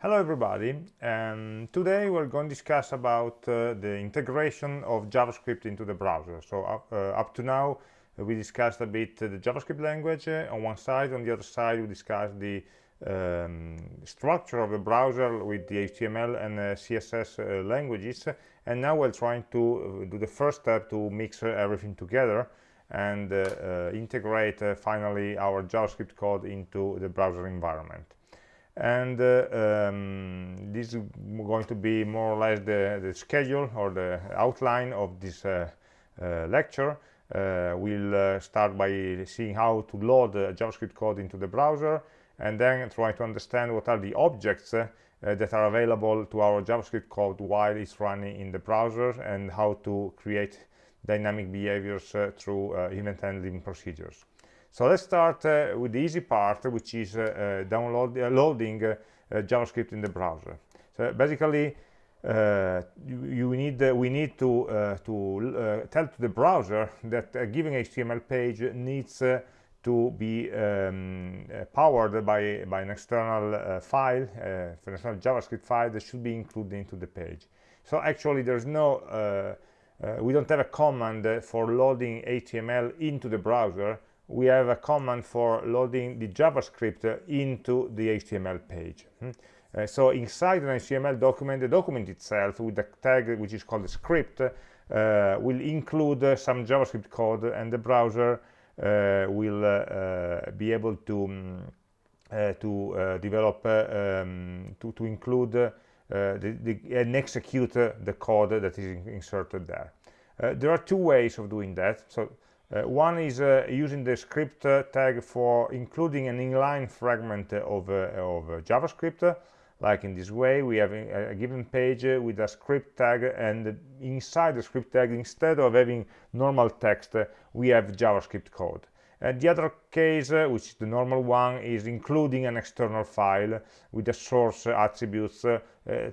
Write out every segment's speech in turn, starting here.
Hello everybody, um, today we're going to discuss about uh, the integration of JavaScript into the browser. So uh, uh, up to now uh, we discussed a bit the JavaScript language uh, on one side, on the other side we discussed the um, structure of the browser with the HTML and uh, CSS languages. And now we're trying to do the first step to mix everything together and integrate finally our JavaScript code into the browser environment and uh, um, this is going to be more or less the, the schedule or the outline of this uh, uh, lecture uh, we'll uh, start by seeing how to load JavaScript code into the browser and then try to understand what are the objects uh, that are available to our JavaScript code while it's running in the browser and how to create dynamic behaviors through event handling procedures. So let's start uh, with the easy part, which is uh, uh download, uh, loading uh, JavaScript in the browser. So basically, you, you, need we need to to tell to the browser that a given HTML page needs to be um, uh, powered by, by an external uh, file, uh, an external JavaScript file that should be included into the page. So actually there's no, we don't have a command for loading HTML into the browser, we have a command for loading the JavaScript into the HTML page. Hmm? Uh, so inside an HTML document, the document itself with the tag which is called the script uh, will include some JavaScript code and the browser uh, will uh, uh, be able to um, to develop um, to, to include the, the, and execute the code that is inserted there. there are two ways of doing that. So uh, one is uh, using the script uh, tag for including an inline fragment of, of JavaScript. Like in this way, we have a, a given page with a script tag, and inside the script tag, instead of having normal text, we have JavaScript code. And the other case, uh, which is the normal one, is including an external file with the source attributes uh,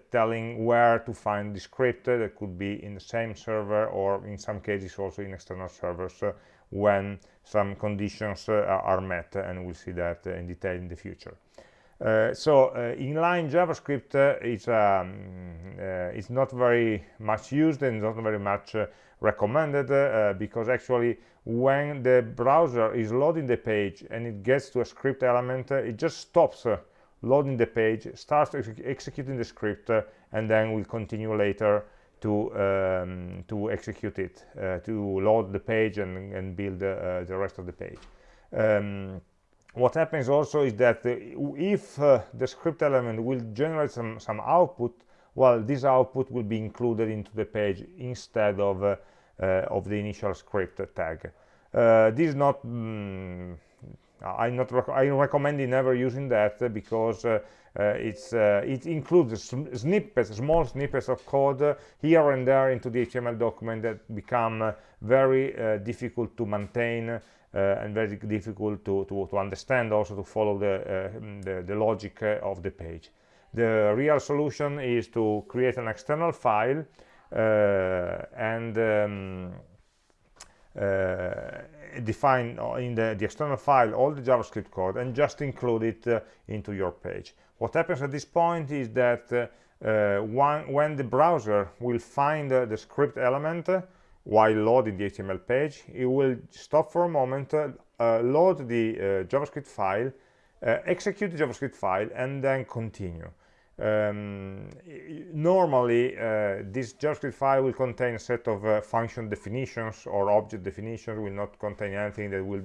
telling where to find the script that could be in the same server or in some cases also in external servers uh, when some conditions uh, are met and we'll see that uh, in detail in the future. Uh, so uh, inline JavaScript uh, is um, is not very much used and not very much recommended because actually when the browser is loading the page and it gets to a script element it just stops loading the page starts ex executing the script and then will continue later to um, to execute it uh, to load the page and, and build uh, the rest of the page. Um, what happens also is that if uh, the script element will generate some some output well this output will be included into the page instead of uh, uh, of the initial script tag uh, this is not mm, I'm not rec I'm recommending never using that because uh, uh, it's uh, it includes snippets, small snippets of code here and there into the HTML document that become very difficult to maintain and very difficult to, to, to, understand, also to follow the, the, the logic of the page. The real solution is to create an external file Uh, and um, uh, define uh, in the, the, external file all the JavaScript code and just include it uh, into your page. What happens at this point is that uh, uh one, when the browser will find the script element while loading the HTML page, it will stop for a moment, load the JavaScript file, execute the JavaScript file, and then continue um, normally uh, this JavaScript file will contain a set of uh, function definitions or object definitions will not contain anything that will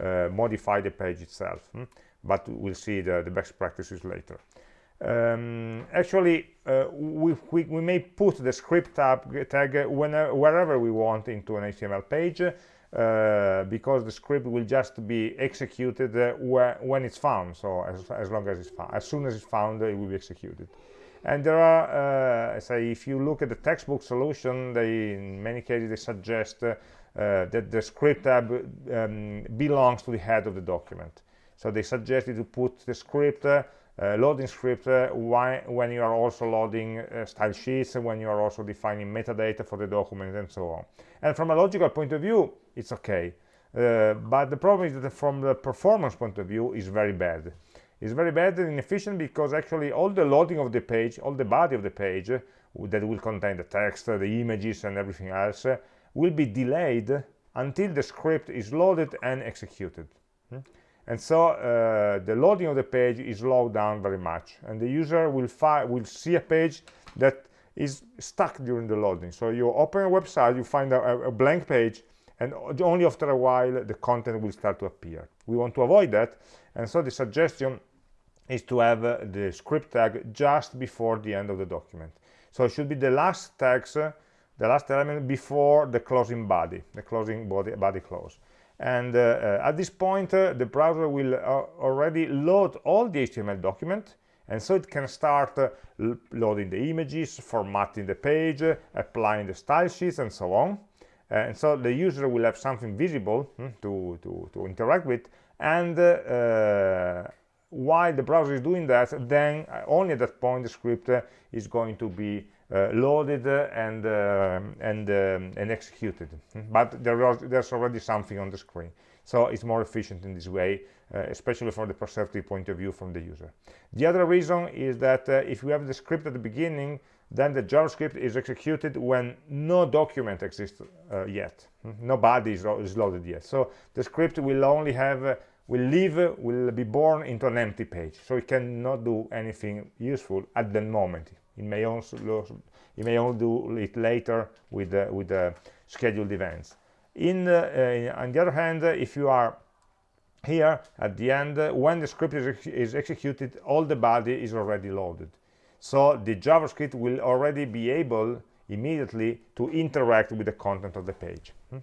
uh, modify the page itself hmm? but we'll see the, the, best practices later um, actually uh, we, we, we, may put the script tag, tag whenever, wherever we want into an HTML page uh, because the script will just be executed uh, when it's found. So as, as long as it's found as soon as it's found it will be executed. And there are uh, say if you look at the textbook solution they in many cases they suggest uh, that the script tab um, belongs to the head of the document. So they suggested to put the script uh, loading script uh, when you are also loading uh, style sheets when you are also defining metadata for the document and so on and from a logical point of view it's okay uh, but the problem is that from the performance point of view it's very bad It's very bad and inefficient because actually all the loading of the page, all the body of the page uh, that will contain the text, the images and everything else uh, will be delayed until the script is loaded and executed. Hmm? And so uh, the loading of the page is slowed down very much and the user will, will see a page that is stuck during the loading. So you open a website, you find a, a blank page and only after a while the content will start to appear. We want to avoid that and so the suggestion is to have uh, the script tag just before the end of the document. So it should be the last tags, uh, the last element before the closing body, the closing body, body close. And uh, uh at this point, uh, the browser will already load all the HTML document. And so it can start loading the images formatting the page applying the style sheets and so on. And so the user will have something visible hmm, to, to, to interact with. And uh, while the browser is doing that then only at that point the script uh, is going to be loaded and and um, and executed. But there are, there's already something on the screen. So it's more efficient in this way uh, especially from the perceptive point of view from the user. The other reason is that uh, if you have the script at the beginning then the javascript is executed when no document exists uh, yet. No body is, is, loaded yet. So the script will only have will live will be born into an empty page. So it cannot do anything useful at the moment it may also it may only do it later with uh, with uh, scheduled events. In, uh, on the other hand if you are here at the end when the script is, is executed all the body is already loaded. So the javascript will already be able immediately to interact with the content of the page. Hmm?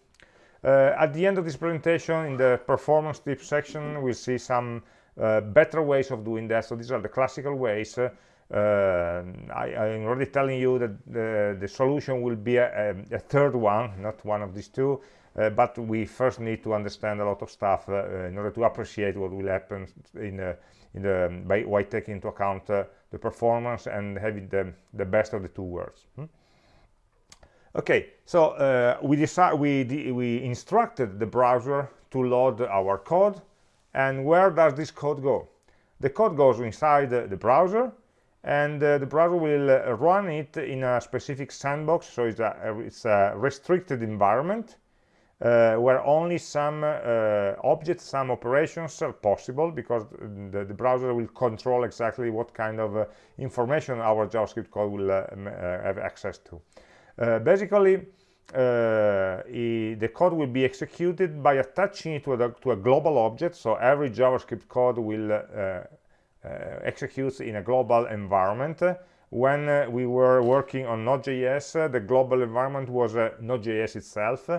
uh, at the end of this presentation in the performance tips section we'll see some uh, better ways of doing that. So these are the classical ways uh, I, am already telling you that the, the solution will be a, a, third one not one of these two uh, but we first need to understand a lot of stuff uh, in order to appreciate what will happen in, uh, in the by, by taking into account uh, the performance and having the, the best of the two worlds hmm? okay so uh, we decide we we instructed the browser to load our code and where does this code go the code goes inside the browser and uh, the browser will uh, run it in a specific sandbox so it's a, it's a restricted environment uh, where only some uh, objects, some operations are possible because the, the, browser will control exactly what kind of uh, information our JavaScript code will uh, uh, have access to. Uh, basically, the code will be executed by attaching it to a, to a global object, so every JavaScript code will execute in a global environment when uh, we were working on Node.js, uh, the global environment was uh, Node.js itself,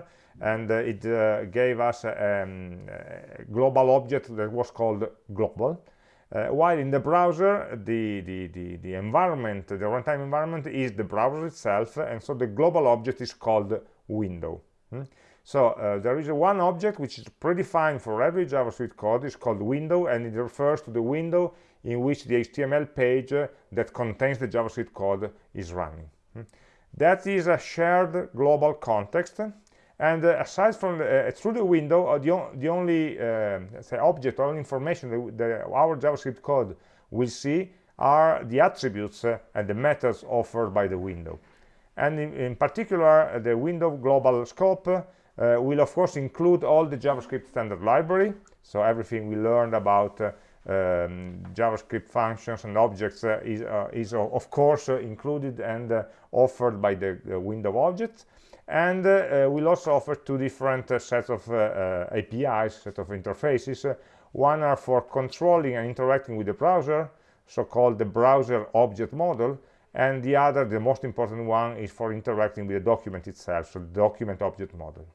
and uh, it uh, gave us a, um, a, global object that was called global. Uh, while in the browser, the, the, the, the environment, the runtime environment is the browser itself, and so the global object is called window. Hmm? So there is one object which is predefined for every JavaScript code, it's called window, and it refers to the window in which the HTML page uh, that contains the JavaScript code is running. Hmm. That is a shared global context and uh, aside from the, uh, through the window uh, the, the, only uh, say object or information that, that, our javascript code will see are the attributes uh, and the methods offered by the window and in, in particular the window global scope will of course include all the javascript standard library so everything we learned about um, JavaScript functions and objects uh, is, uh, is, of course uh, included and offered by the window object and we'll also offer two different sets of APIs, set of interfaces. one are for controlling and interacting with the browser, so-called the browser object model, and the other, the most important one, is for interacting with the document itself, so the document object model.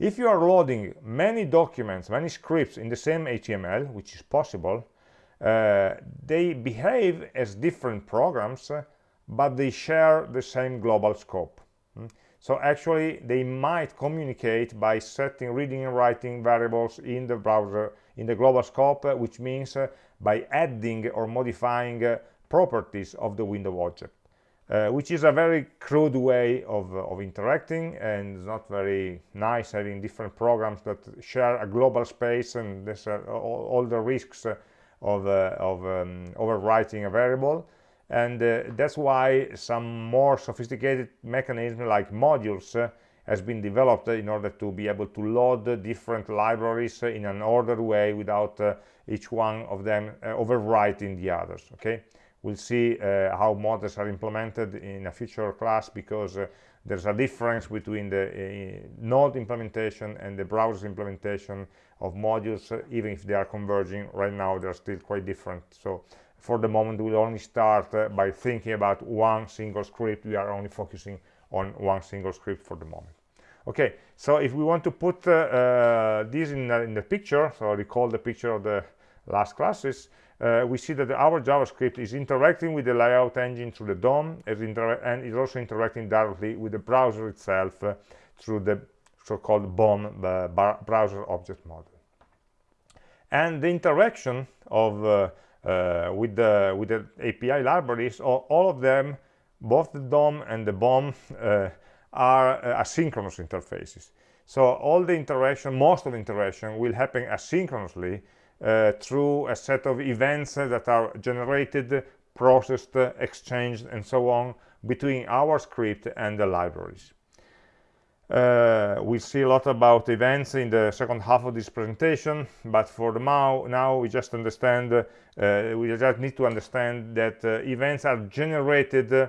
If you are loading many documents, many scripts in the same HTML, which is possible, uh, they behave as different programs, uh, but they share the same global scope. Mm? So actually, they might communicate by setting reading and writing variables in the browser, in the global scope, uh, which means uh, by adding or modifying properties of the window object. Uh, which is a very crude way of, uh, of interacting and it's not very nice having different programs that share a global space and there's uh, all, all, the risks uh, of, of um, overwriting a variable. And that's why some more sophisticated mechanism like modules has been developed in order to be able to load different libraries in an ordered way without uh, each one of them uh, overwriting the others okay we'll see uh, how modules are implemented in a future class because uh, there's a difference between the node implementation and the browser implementation of modules even if they are converging. Right now they're still quite different. So for the moment we'll only start uh, by thinking about one single script. We are only focusing on one single script for the moment. Okay so if we want to put uh, uh, this in, in, the picture so recall the picture of the last classes uh, we see that our javascript is interacting with the layout engine through the DOM and is also interacting directly with the browser itself uh, through the so-called BOM uh, browser object model and the interaction of uh, with the with the API libraries, all, all, of them, both the DOM and the BOM, uh, are uh, asynchronous interfaces. So all the interaction, most of the interaction, will happen asynchronously uh, through a set of events that are generated, processed, exchanged, and so on between our script and the libraries. Uh, we see a lot about events in the second half of this presentation, but for the now, now we just understand, uh, we just need to understand that uh, events are generated uh,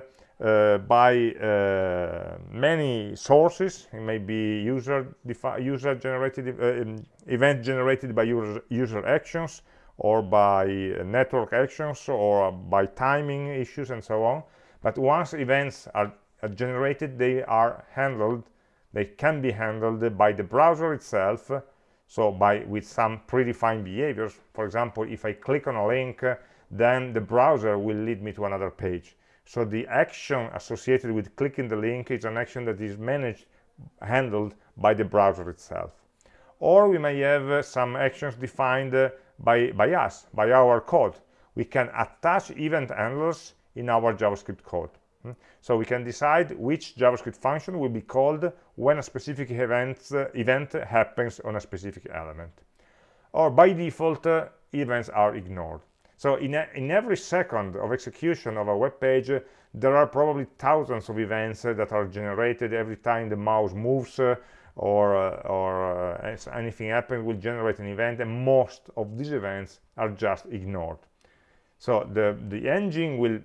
by uh, many sources. It may be user user generated um, event generated by user, user actions, or by network actions, or by timing issues, and so on. But once events are generated, they are handled they can be handled by the browser itself so by with some predefined behaviors for example if i click on a link then the browser will lead me to another page so the action associated with clicking the link is an action that is managed handled by the browser itself or we may have uh, some actions defined uh, by by us by our code we can attach event handlers in our javascript code Hmm? So we can decide which JavaScript function will be called when a specific event, uh, event happens on a specific element. Or by default, uh, events are ignored. So in, a, in every second of execution of a web page, uh, there are probably thousands of events uh, that are generated every time the mouse moves uh, or, uh, or anything happens will generate an event and most of these events are just ignored. So the, the engine will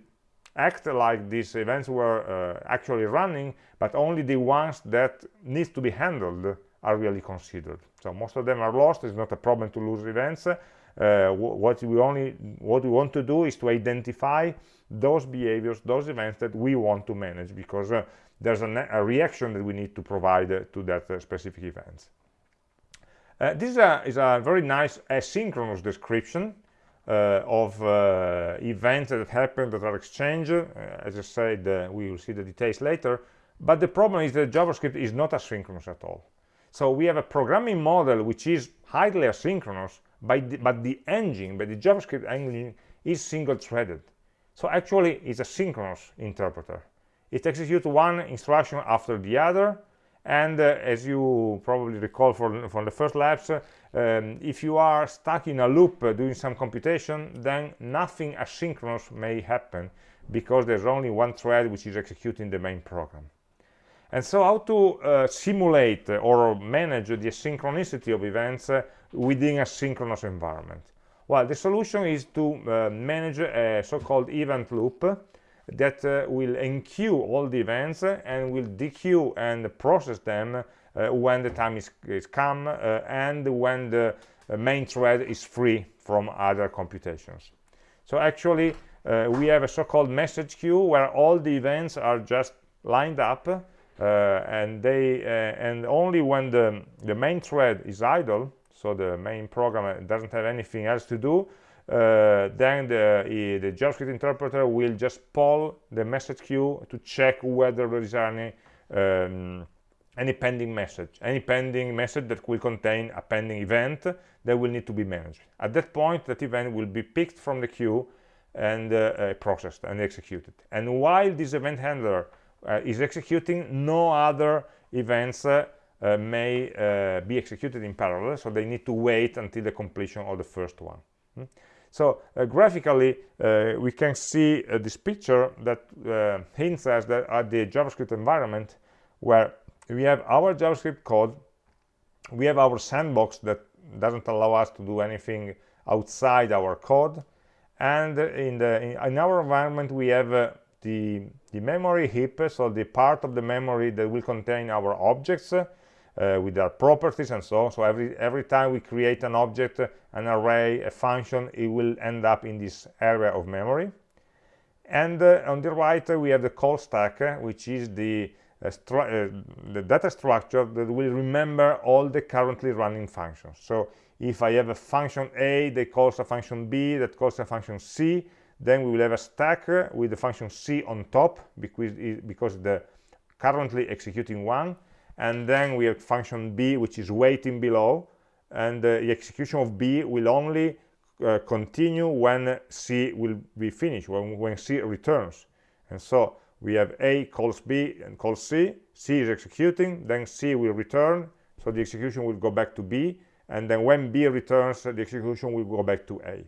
act like these events were uh, actually running, but only the ones that need to be handled are really considered. So most of them are lost. It's not a problem to lose events. Uh, what we only what we want to do is to identify those behaviors, those events that we want to manage, because uh, there's a, a, reaction that we need to provide uh, to that uh, specific events. Uh, this is a, is a very nice asynchronous description uh, of events that happen that are exchanged. As I said, we will see the details later. But the problem is that JavaScript is not asynchronous at all. So we have a programming model which is highly asynchronous, the, but the engine, but the JavaScript engine is single-threaded. So actually, it's a synchronous interpreter. It executes one instruction after the other, and uh, as you probably recall from, from the first labs, um, if you are stuck in a loop uh, doing some computation, then nothing asynchronous may happen because there's only one thread which is executing the main program. And so how to uh, simulate or manage the asynchronicity of events uh, within a synchronous environment? Well, the solution is to uh, manage a so-called event loop that uh, will enqueue all the events and will dequeue and process them uh, when the time is, is come uh, and when the main thread is free from other computations. So actually, uh, we have a so-called message queue where all the events are just lined up uh, and they uh, and only when the the main thread is idle so the main program doesn't have anything else to do uh, then the, the, JavaScript interpreter will just pull the message queue to check whether there is any um, any pending message, any pending message that will contain a pending event that will need to be managed. At that point, that event will be picked from the queue and uh, uh, processed and executed. And while this event handler uh, is executing, no other events uh, uh, may uh, be executed in parallel, so they need to wait until the completion of the first one. Hmm? So uh, graphically, uh, we can see uh, this picture that uh, hints us that at the JavaScript environment where we have our JavaScript code, we have our sandbox that doesn't allow us to do anything outside our code, and in, the, in, our environment we have the, the memory heap, so the part of the memory that will contain our objects, uh, with their properties and so on. So every, every time we create an object, an array, a function, it will end up in this area of memory. And uh, on the right, uh, we have the call stack, uh, which is the, uh, uh, the data structure that will remember all the currently running functions. So if I have a function A that calls a function B, that calls a function C, then we will have a stack with the function C on top because, because the currently executing one and then we have function b which is waiting below. And uh, the execution of b will only uh, continue when c will be finished when, when c returns. And so we have a calls b and calls c. C is executing then c will return. So the execution will go back to b. And then when b returns the execution will go back to a.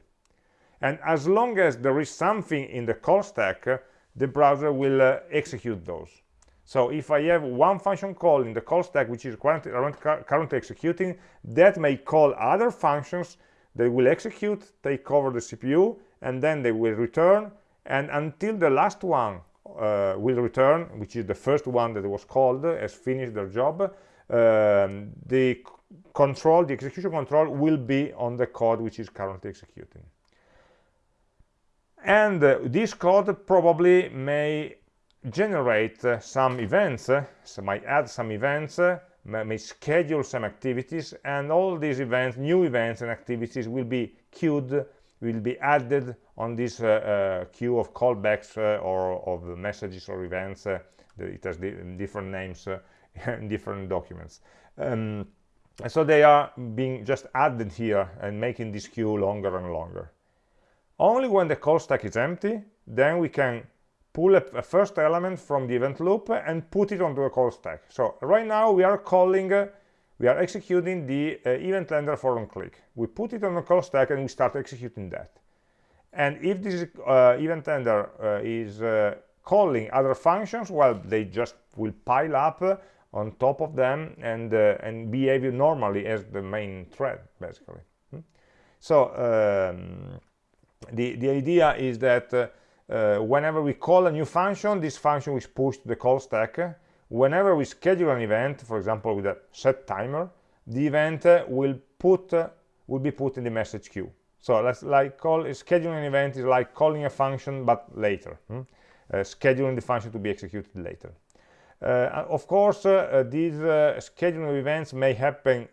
And as long as there is something in the call stack the browser will uh, execute those so if I have one function call in the call stack, which is currently, currently executing, that may call other functions that will execute, take over the CPU, and then they will return. And until the last one uh, will return, which is the first one that was called, has finished their job, um, the control, the execution control will be on the code which is currently executing. And uh, this code probably may generate uh, some events, uh, so might add some events, uh, may schedule some activities, and all these events, new events and activities will be queued, will be added on this uh, uh, queue of callbacks uh, or of messages or events. it has different names in different documents. Um, so they are being just added here and making this queue longer and longer. Only when the call stack is empty, then we can pull a, a, first element from the event loop and put it onto a call stack. So right now we are calling, uh, we are executing the uh, event handler for on click. We put it on the call stack and we start executing that. And if this uh, event handler uh, is uh, calling other functions, well, they just will pile up uh, on top of them and, and behave normally as the main thread, basically. Hmm? So um, the, the idea is that whenever we call a new function, this function is pushed to the call stack. Whenever we schedule an event, for example, with a set timer, the event uh, will put uh, will be put in the message queue. So let's like call scheduling an event is like calling a function but later, hmm? uh, scheduling the function to be executed later. Uh, of course, uh, these scheduling events may happen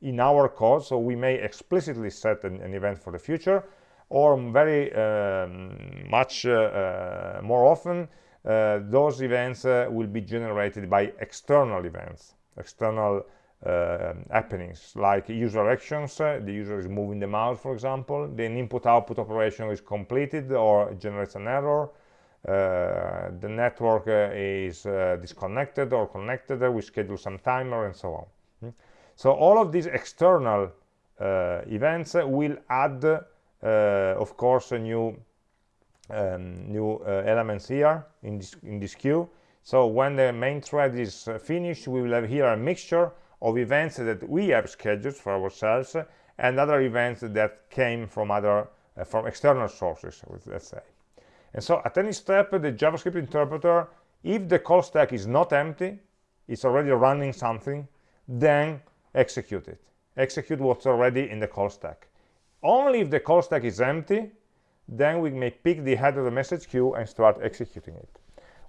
in our code, so we may explicitly set an, an event for the future, or very um, much uh, uh, more often uh, those events will be generated by external events external uh, happenings like user actions uh, the user is moving the mouse for example the input output operation is completed or generates an error uh, the network is disconnected or connected we schedule some timer and so on hmm? so all of these external events will add uh, of course new um, new uh, elements here in this in this queue. So when the main thread is uh, finished we will have here a mixture of events that we have scheduled for ourselves and other events that came from other uh, from external sources let's say. And so at any step the javascript interpreter if the call stack is not empty it's already running something then execute it. Execute what's already in the call stack only if the call stack is empty, then we may pick the head of the message queue and start executing it.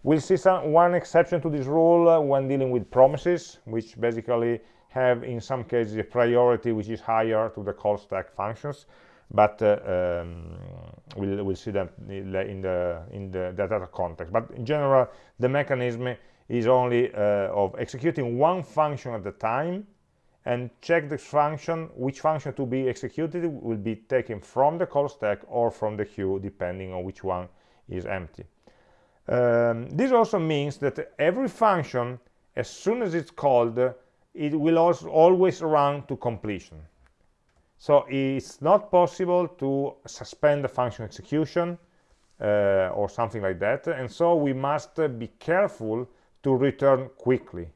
We'll see some, one exception to this rule uh, when dealing with promises, which basically have in some cases a priority which is higher to the call stack functions, but uh, um, we'll, we'll see that in the in the data context. But in general, the mechanism is only uh, of executing one function at a time and check the function, which function to be executed will be taken from the call stack or from the queue, depending on which one is empty. Um, this also means that every function, as soon as it's called, it will also always run to completion. So it's not possible to suspend the function execution uh, or something like that. And so we must be careful to return quickly.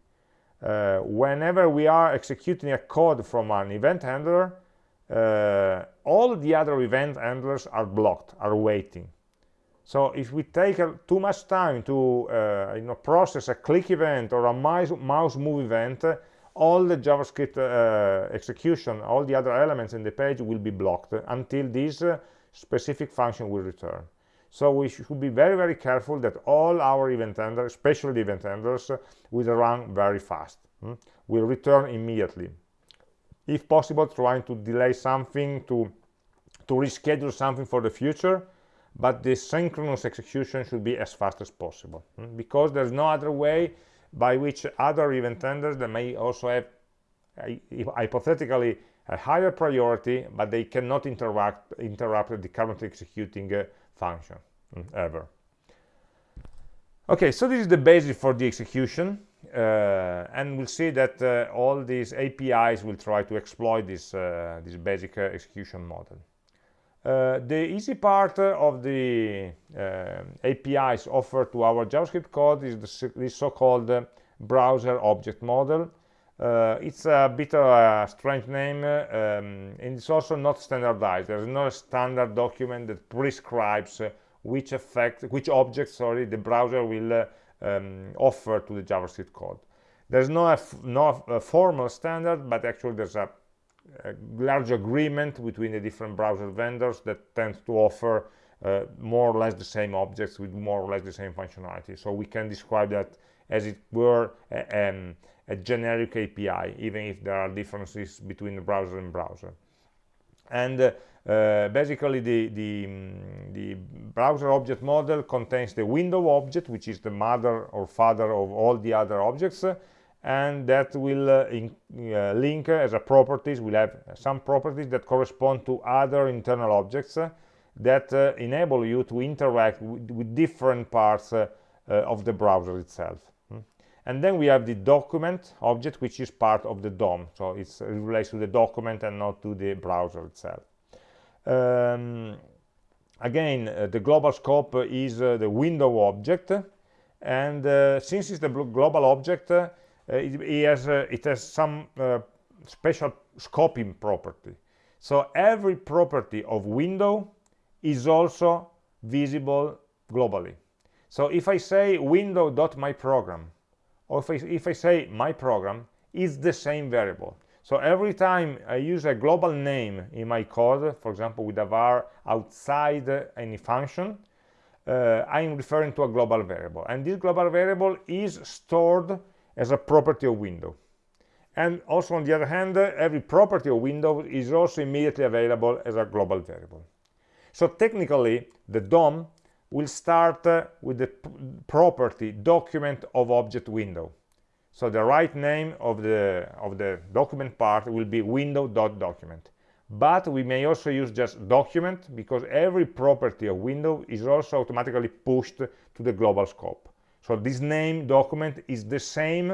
Uh, whenever we are executing a code from an event handler, uh, all the other event handlers are blocked, are waiting. So if we take too much time to uh, you know, process a click event or a mouse, mouse move event, all the JavaScript uh, execution, all the other elements in the page will be blocked until this uh, specific function will return. So we should be very, very careful that all our event handlers, especially the event handlers, uh, will run very fast, hmm? will return immediately. If possible, trying to delay something, to, to reschedule something for the future, but the synchronous execution should be as fast as possible, hmm? because there's no other way by which other event handlers that may also have hypothetically a higher priority but they cannot interact interrupt the currently executing uh, function mm, ever okay so this is the basis for the execution uh, and we'll see that uh, all these APIs will try to exploit this uh, this basic uh, execution model uh, the easy part of the uh, APIs offered to our JavaScript code is the, the so-called uh, browser object model. Uh, it's a bit of a strange name um, and it's also not standardized. There's no standard document that prescribes uh, which effect, which object, sorry, the browser will um, offer to the JavaScript code. There's no, no formal standard, but actually there's a a large agreement between the different browser vendors that tends to offer uh, more or less the same objects with more or less the same functionality. So we can describe that as it were um, a generic API, even if there are differences between the browser and browser. And uh, uh, basically the, the, um, the, browser object model contains the window object, which is the mother or father of all the other objects, and that will uh, in, uh, link uh, as a properties will have some properties that correspond to other internal objects that enable you to interact with, with different parts of the browser itself. And then we have the document object which is part of the DOM so it relates to the document and not to the browser itself um, again uh, the global scope is uh, the window object and uh, since it's the global object uh, it, it, has, uh, it has some uh, special scoping property. So every property of window is also visible globally. So if I say window.myProgram, or if I, if I say my program, it's the same variable. So every time I use a global name in my code, for example, with a var outside any function, uh, I'm referring to a global variable. And this global variable is stored as a property of window and also on the other hand every property of window is also immediately available as a global variable so technically the DOM will start uh, with the property document of object window so the right name of the of the document part will be window.document but we may also use just document because every property of window is also automatically pushed to the global scope so this name document is the same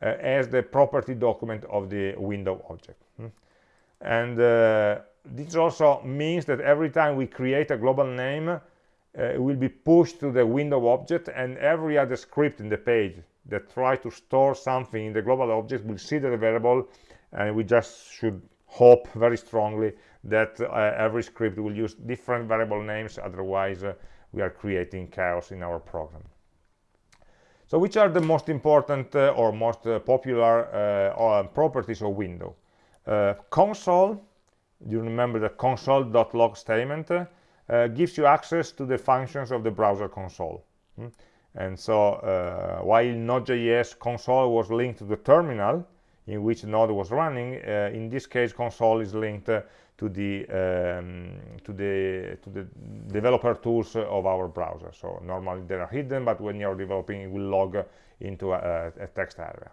uh, as the property document of the window object. Hmm? And uh, this also means that every time we create a global name, uh, will be pushed to the window object and every other script in the page that try to store something in the global object will see the variable and we just should hope very strongly that uh, every script will use different variable names otherwise uh, we are creating chaos in our program so which are the most important uh, or most uh, popular uh, properties of window? console, you remember the console.log statement, gives you access to the functions of the browser console. Hmm? And so uh, while Node.js console was linked to the terminal in which Node was running, uh, in this case console is linked uh, to the um, to the to the developer tools of our browser so normally they are hidden but when you're developing it will log into a, a text area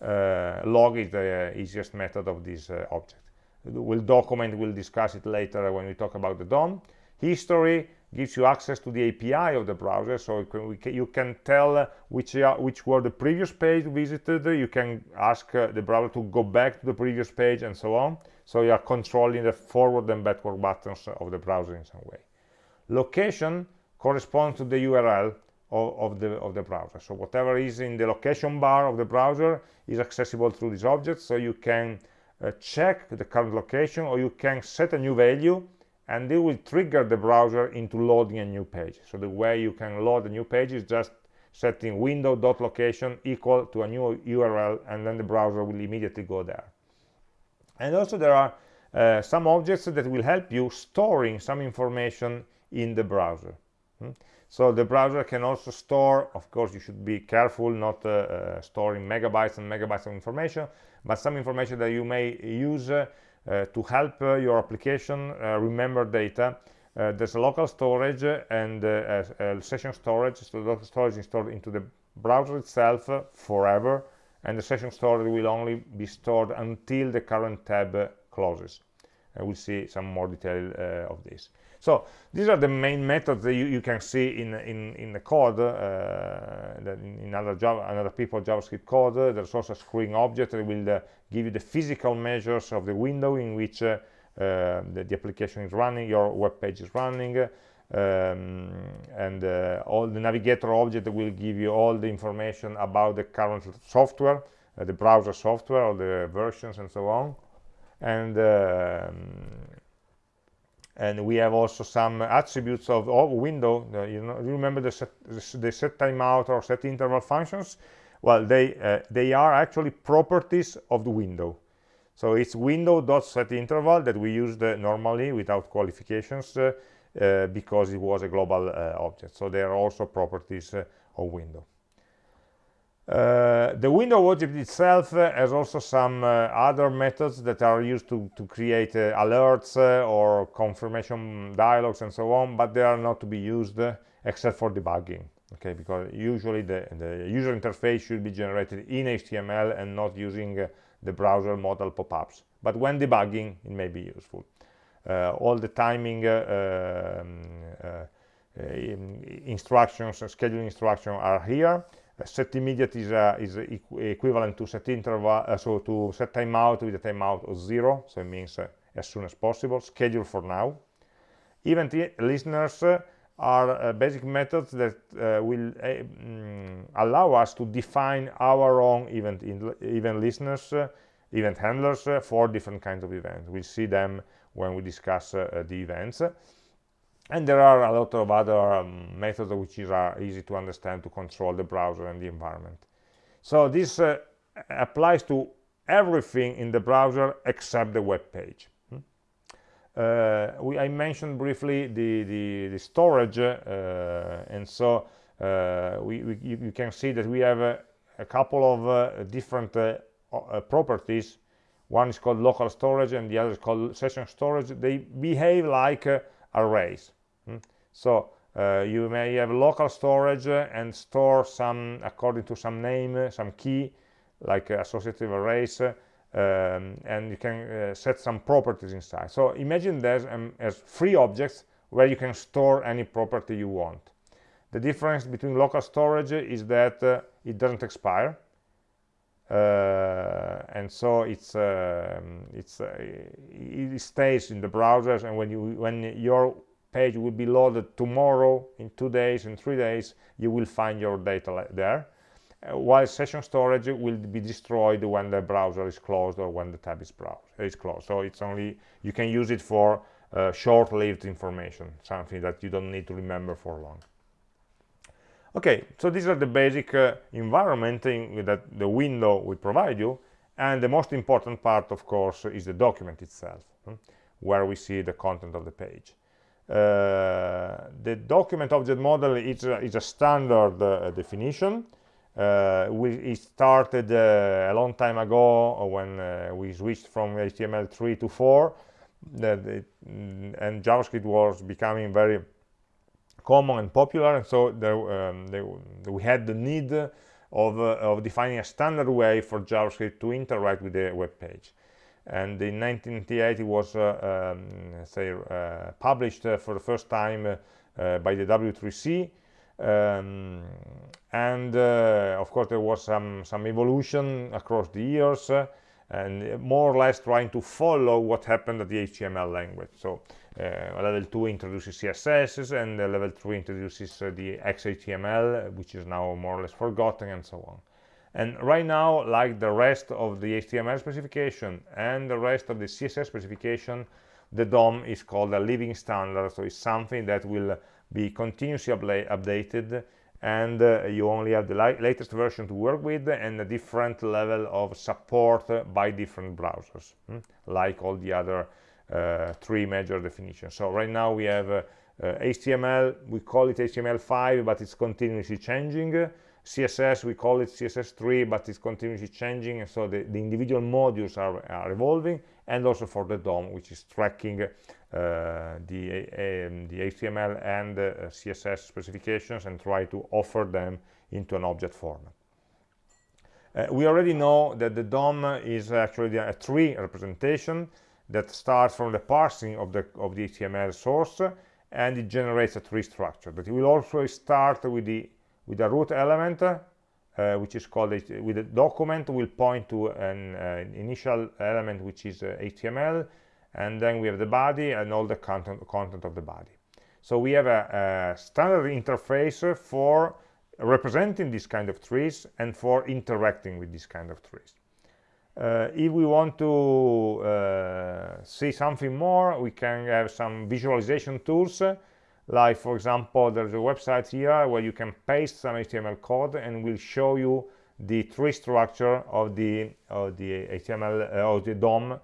uh, log is the easiest method of this uh, object we'll document we'll discuss it later when we talk about the DOM history gives you access to the API of the browser so you can, tell which, uh, which were the previous page visited you can ask uh, the browser to go back to the previous page and so on. So you are controlling the forward and backward buttons of the browser in some way. Location corresponds to the URL of, of, the, of the browser. So whatever is in the location bar of the browser is accessible through this object so you can uh, check the current location or you can set a new value and it will trigger the browser into loading a new page. So the way you can load a new page is just setting window.location equal to a new url and then the browser will immediately go there. And also there are uh, some objects that will help you storing some information in the browser. Hmm? so the browser can also store of course you should be careful not uh, uh, storing megabytes and megabytes of information but some information that you may use uh, to help uh, your application uh, remember data. There's a local storage and a, a session storage so local storage is stored into the browser itself forever and the session storage will only be stored until the current tab closes. And we'll see some more detail uh, of this so these are the main methods that you, you can see in in in the code uh, in, in, other Java, another people JavaScript code. there's also a screen object that will uh, give you the physical measures of the window in which uh, uh, the, the, application is running, your web page is running, um, and uh, all the navigator object will give you all the information about the current software, the browser software, or the versions, and so on. And um, and we have also some attributes of, of window. Uh, you know you remember the set, the set timeout or set interval functions? Well they uh, they are actually properties of the window. So it's window dot set interval that we used uh, normally without qualifications uh, uh, because it was a global uh, object. So they are also properties of window uh, the window object itself uh, has also some uh, other methods that are used to, to create uh, alerts uh, or confirmation dialogues and so on, but they are not to be used except for debugging. Okay, because usually the, the user interface should be generated in HTML and not using the browser modal pop-ups. But when debugging, it may be useful. all the timing um, instructions, scheduling instructions are here set immediate is, uh, is equivalent to set interval, uh, so to set timeout with a timeout of zero, so it means uh, as soon as possible, schedule for now. Event listeners are basic methods that will mm, allow us to define our own event, event listeners, event handlers for different kinds of events. We'll see them when we discuss the events and there are a lot of other um, methods which are easy to understand to control the browser and the environment so this uh, applies to everything in the browser except the web page hmm? uh, we, I mentioned briefly the, the, the storage uh, and so uh, we, we, you can see that we have a, a couple of uh, different uh, properties one is called local storage and the other is called session storage they behave like arrays. So uh, you may have local storage and store some according to some name, uh, some key, like associative arrays, um, and you can uh, set some properties inside. So imagine this um, as free objects where you can store any property you want. The difference between local storage is that uh, it doesn't expire, uh, and so it's uh, it's uh, it stays in the browsers and when you when your page will be loaded tomorrow in two days in three days you will find your data there. Uh, while session storage will be destroyed when the browser is closed or when the tab is, is closed. So it's only you can use it for uh, short-lived information something that you don't need to remember for long. Okay so these are the basic uh, environment that the window will provide you. And the most important part of course is the document itself hmm, where we see the content of the page the document object model is a, is a standard uh, definition. Uh, we, it started a long time ago when we switched from HTML3 to 4 that it, mm, and JavaScript was becoming very common and popular. And so there, um, we had the need of, uh, of, defining a standard way for JavaScript to interact with the web page and in 1998 it was uh, um, say uh, published uh, for the first time uh, by the W3C. Um, and uh, of course there was some some evolution across the years uh, and more or less trying to follow what happened at the HTML language. So uh, level 2 introduces CSS and level 3 introduces uh, the XHTML, which is now more or less forgotten and so on. And right now, like the rest of the HTML specification and the rest of the CSS specification, the DOM is called a living standard, so it's something that will be continuously updated and uh, you only have the latest version to work with and a different level of support by different browsers, hmm? like all the other uh, three major definitions. So right now we have uh, HTML, we call it HTML5, but it's continuously changing. CSS, we call it CSS3, but it's continuously changing, and so the, the individual modules are, are, evolving, and also for the DOM, which is tracking uh, the, um, the HTML and uh, CSS specifications and try to offer them into an object format. Uh, we already know that the DOM is actually a tree representation that starts from the parsing of the, of the HTML source, and it generates a tree structure. But it will also start with the with a root element uh, which is called with a document will point to an uh, initial element which is uh, HTML and then we have the body and all the content content of the body. So we have a, a standard interface for representing this kind of trees and for interacting with this kind of trees. Uh, if we want to uh, see something more we can have some visualization tools like for example there's a website here where you can paste some html code and will show you the tree structure of the of the html uh, of the dom.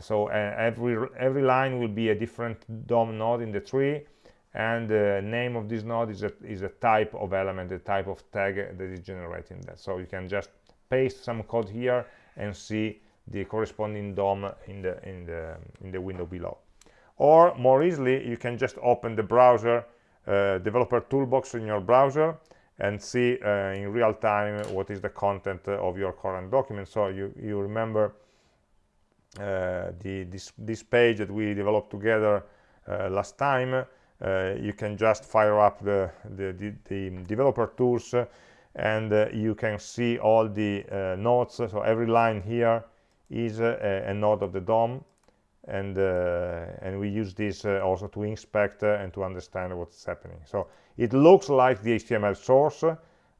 So uh, every every line will be a different dom node in the tree and the name of this node is a is a type of element the type of tag that is generating that. So you can just paste some code here and see the corresponding dom in the in the in the window below or more easily you can just open the browser uh, developer toolbox in your browser and see uh, in real time what is the content of your current document. So you you remember uh, the this this page that we developed together uh, last time. Uh, you can just fire up the the, the, the developer tools and uh, you can see all the nodes so every line here is a, a node of the DOM and uh, and we use this uh, also to inspect uh, and to understand what's happening. So it looks like the HTML source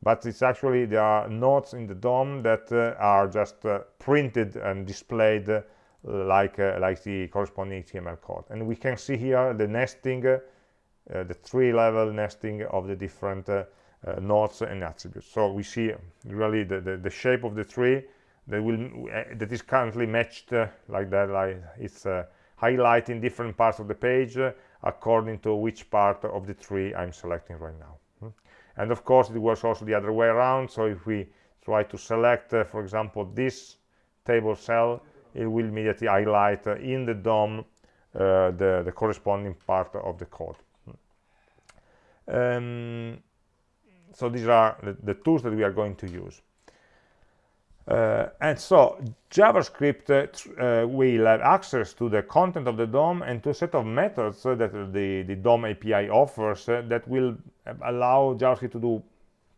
but it's actually there are nodes in the DOM that are just printed and displayed like like the corresponding HTML code. And we can see here the nesting the three level nesting of the different uh, nodes and attributes. So we see really the, the, the shape of the tree that will uh, that is currently matched uh, like that like it's uh, highlighting different parts of the page uh, according to which part of the tree I'm selecting right now hmm. and of course it works also the other way around so if we try to select uh, for example this table cell it will immediately highlight uh, in the DOM the, the corresponding part of the code hmm. um, so these are the, the tools that we are going to use uh, and so JavaScript uh, will have access to the content of the DOM and to a set of methods that the, the DOM API offers uh, that will allow JavaScript to do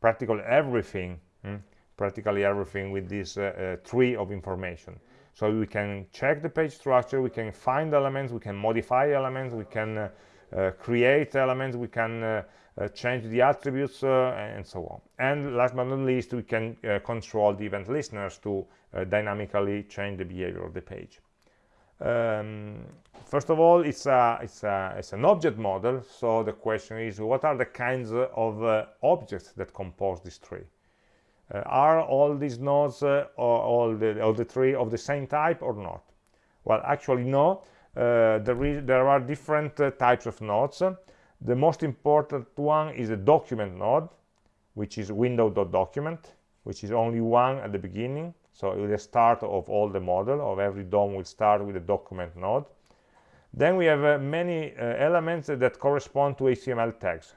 practically everything, hmm? practically everything with this uh, uh, tree of information. So we can check the page structure, we can find elements, we can modify elements, we can uh, create elements, we can uh, change the attributes uh, and so on. And last but not least we can uh, control the event listeners to dynamically change the behavior of the page. Um, first of all it's a, it's a it's an object model. So the question is what are the kinds of uh, objects that compose this tree? Uh, are all these nodes uh, or all the all the tree of the same type or not? Well actually no. There, there are different types of nodes the most important one is the document node, which is window.document, which is only one at the beginning. So the start of all the model of every DOM will start with the document node. Then we have uh, many uh, elements that correspond to HTML tags.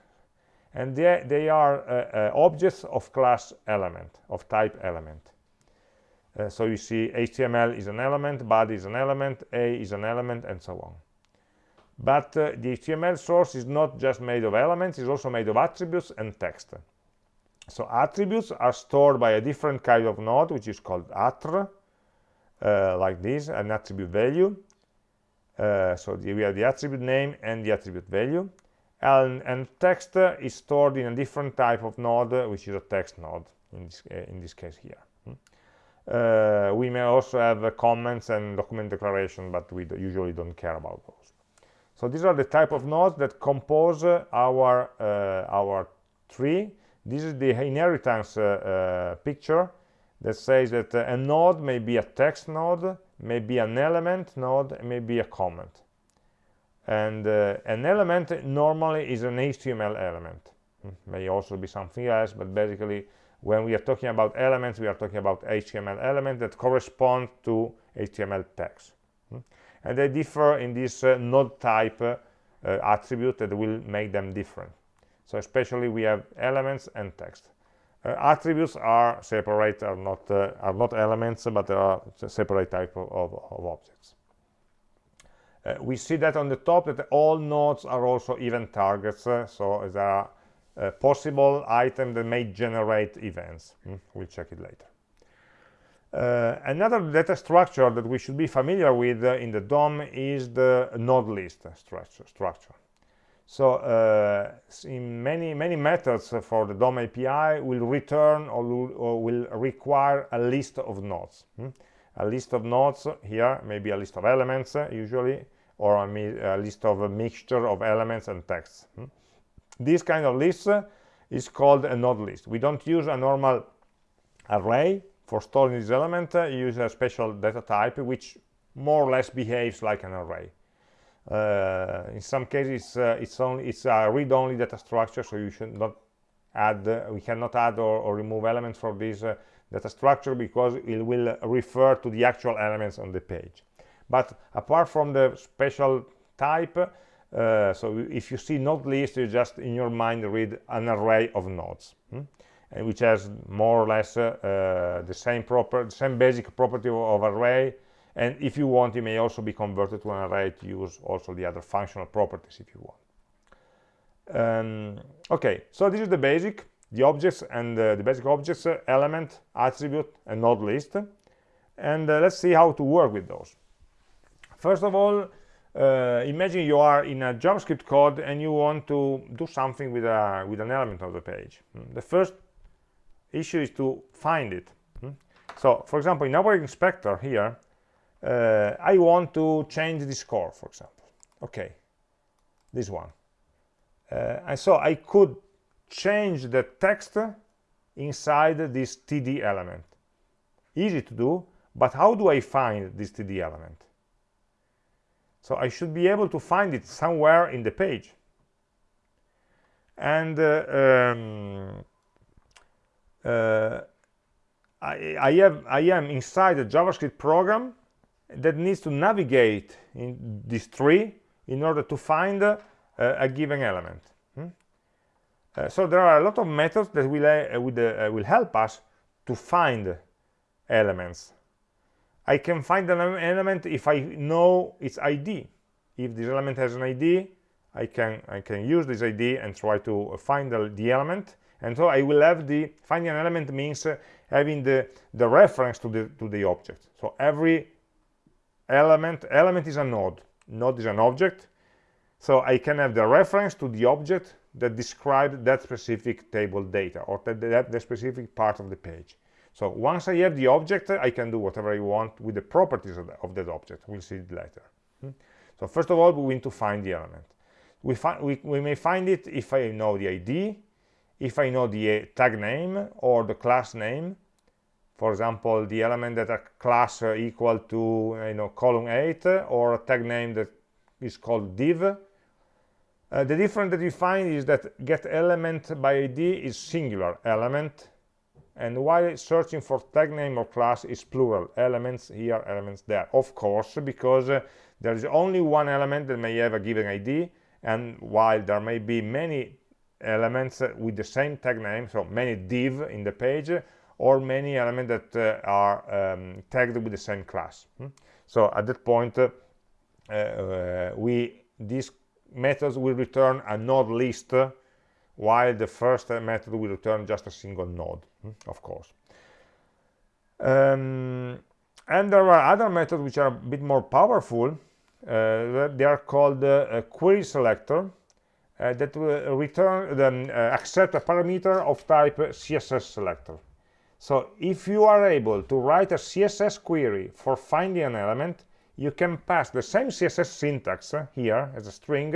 And they, they are uh, uh, objects of class element, of type element. Uh, so you see HTML is an element, body is an element, A is an element, and so on. But uh, the HTML source is not just made of elements, it's also made of attributes and text. So attributes are stored by a different kind of node, which is called attr, uh, like this, an attribute value. Uh, so the, we have the attribute name and the attribute value. And, and text is stored in a different type of node, which is a text node in this, uh, in this case here. Hmm. Uh, we may also have uh, comments and document declaration, but we usually don't care about those. So these are the type of nodes that compose our, uh, our tree. This is the inheritance uh, uh, picture that says that a node may be a text node, may be an element node, may be a comment. And an element normally is an HTML element. Hmm, may also be something else, but basically when we are talking about elements, we are talking about HTML elements that correspond to HTML text and they differ in this uh, node type uh, attribute that will make them different. So especially we have elements and text. Uh, attributes are separate are not uh, are not elements but they are separate type of, of, of objects. Uh, we see that on the top that all nodes are also event targets so there are possible items that may generate events. Mm, we'll check it later uh, another data structure that we should be familiar with uh, in the DOM is the node list structure. structure. So uh, in many many methods for the DOM API will return or, or will require a list of nodes. Hmm? A list of nodes here, maybe a list of elements uh, usually, or a, a, list of a mixture of elements and texts. Hmm? This kind of list is called a node list. We don't use a normal array for storing this element uh, you use a special data type which more or less behaves like an array. Uh, in some cases uh, it's only it's a read-only data structure so you should not add uh, we cannot add or, or, remove elements from this uh, data structure because it will refer to the actual elements on the page. But apart from the special type uh, so if you see node list you just in your mind read an array of nodes. Hmm? Which has more or less uh, uh, the same proper same basic property of array. And if you want it may also be converted to an array to use also the other functional properties if you want. Um, okay so this is the basic the objects and uh, the basic objects uh, element attribute and node list and uh, let's see how to work with those. First of all uh, imagine you are in a javascript code and you want to do something with a with an element of the page. The first issue is to find it. Hmm? so for example in our inspector here uh, I want to change the score for example. Okay this one. Uh, and so I could change the text inside this td element. Easy to do but how do I find this td element? So I should be able to find it somewhere in the page. And uh, um, I, I, have I am inside a JavaScript program that needs to navigate in this tree in order to find uh, a given element. Hmm? Uh, so there are a lot of methods that will, uh, will, uh, will help us to find elements. I can find an element if I know its ID. If this element has an ID, I can I can use this ID and try to find the, the element and so I will have the finding an element means uh, having the the reference to the to the object. So every element element is a node. Node is an object. So I can have the reference to the object that describes that specific table data or that, that the specific part of the page. So once I have the object I can do whatever I want with the properties of, the, of that object. We'll see it later. Hmm? so first of all we need to find the element. We, find, we, we may find it if I know the ID if I know the uh, tag name or the class name for example the element that a class uh, equal to you know column 8 or a tag name that is called div uh, the difference that you find is that get element by id is singular element and while searching for tag name or class is plural elements here elements there. Of course because uh, there is only one element that may have a given id and while there may be many elements with the same tag name so many div in the page or many elements that uh, are um, tagged with the same class. Hmm? so at that point uh, uh, we these methods will return a node list while the first method will return just a single node hmm, of course. Um, and there are other methods which are a bit more powerful. Uh, they are called uh, query selector that will return then uh, accept a parameter of type css selector so if you are able to write a css query for finding an element you can pass the same css syntax uh, here as a string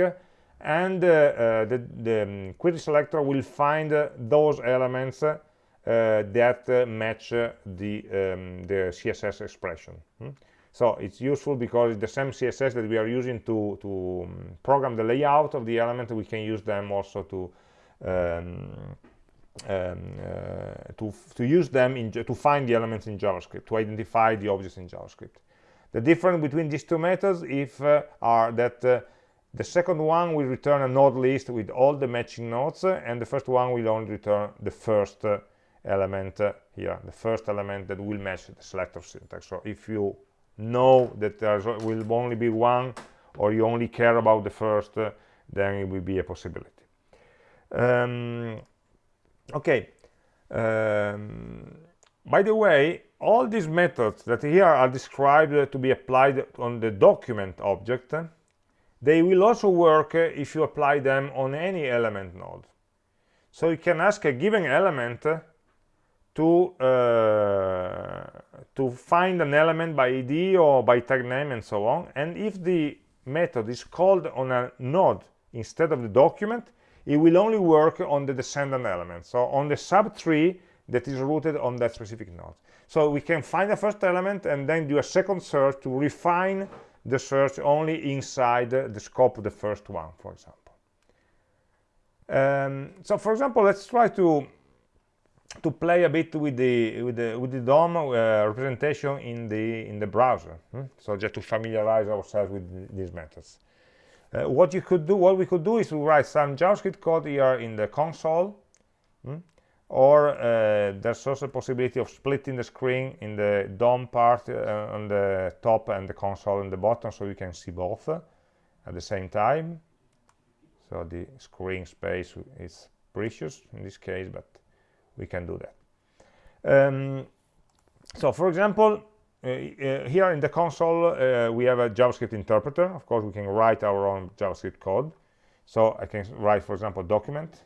and uh, uh, the, the um, query selector will find uh, those elements that match the, um, the CSS expression. Hmm? So it's useful because the same CSS that we are using to, to um, program the layout of the element. We can use them also to um, um, uh, to, to use them in, to find the elements in JavaScript, to identify the objects in JavaScript. The difference between these two methods if, uh, are that uh, the second one will return a node list with all the matching nodes, and the first one will only return the first uh, element uh, here, the first element that will match the selector syntax. So if you know that there will only be one, or you only care about the first, uh, then it will be a possibility. Um, okay. Um, by the way, all these methods that here are described to be applied on the document object they will also work uh, if you apply them on any element node. So you can ask a given element to uh, to find an element by id or by tag name and so on. And if the method is called on a node instead of the document it will only work on the descendant element. So on the subtree that is rooted on that specific node. So we can find the first element and then do a second search to refine the search only inside the scope of the first one, for example. Um, so, for example, let's try to to play a bit with the with the with the DOM uh, representation in the in the browser. Hmm? So, just to familiarize ourselves with these methods. Uh, what you could do, what we could do, is to write some JavaScript code here in the console. Hmm? or uh, there's also a possibility of splitting the screen in the DOM part uh, on the top and the console on the bottom so you can see both uh, at the same time so the screen space is precious in this case but we can do that um, so for example uh, uh, here in the console uh, we have a JavaScript interpreter of course we can write our own JavaScript code so I can write for example document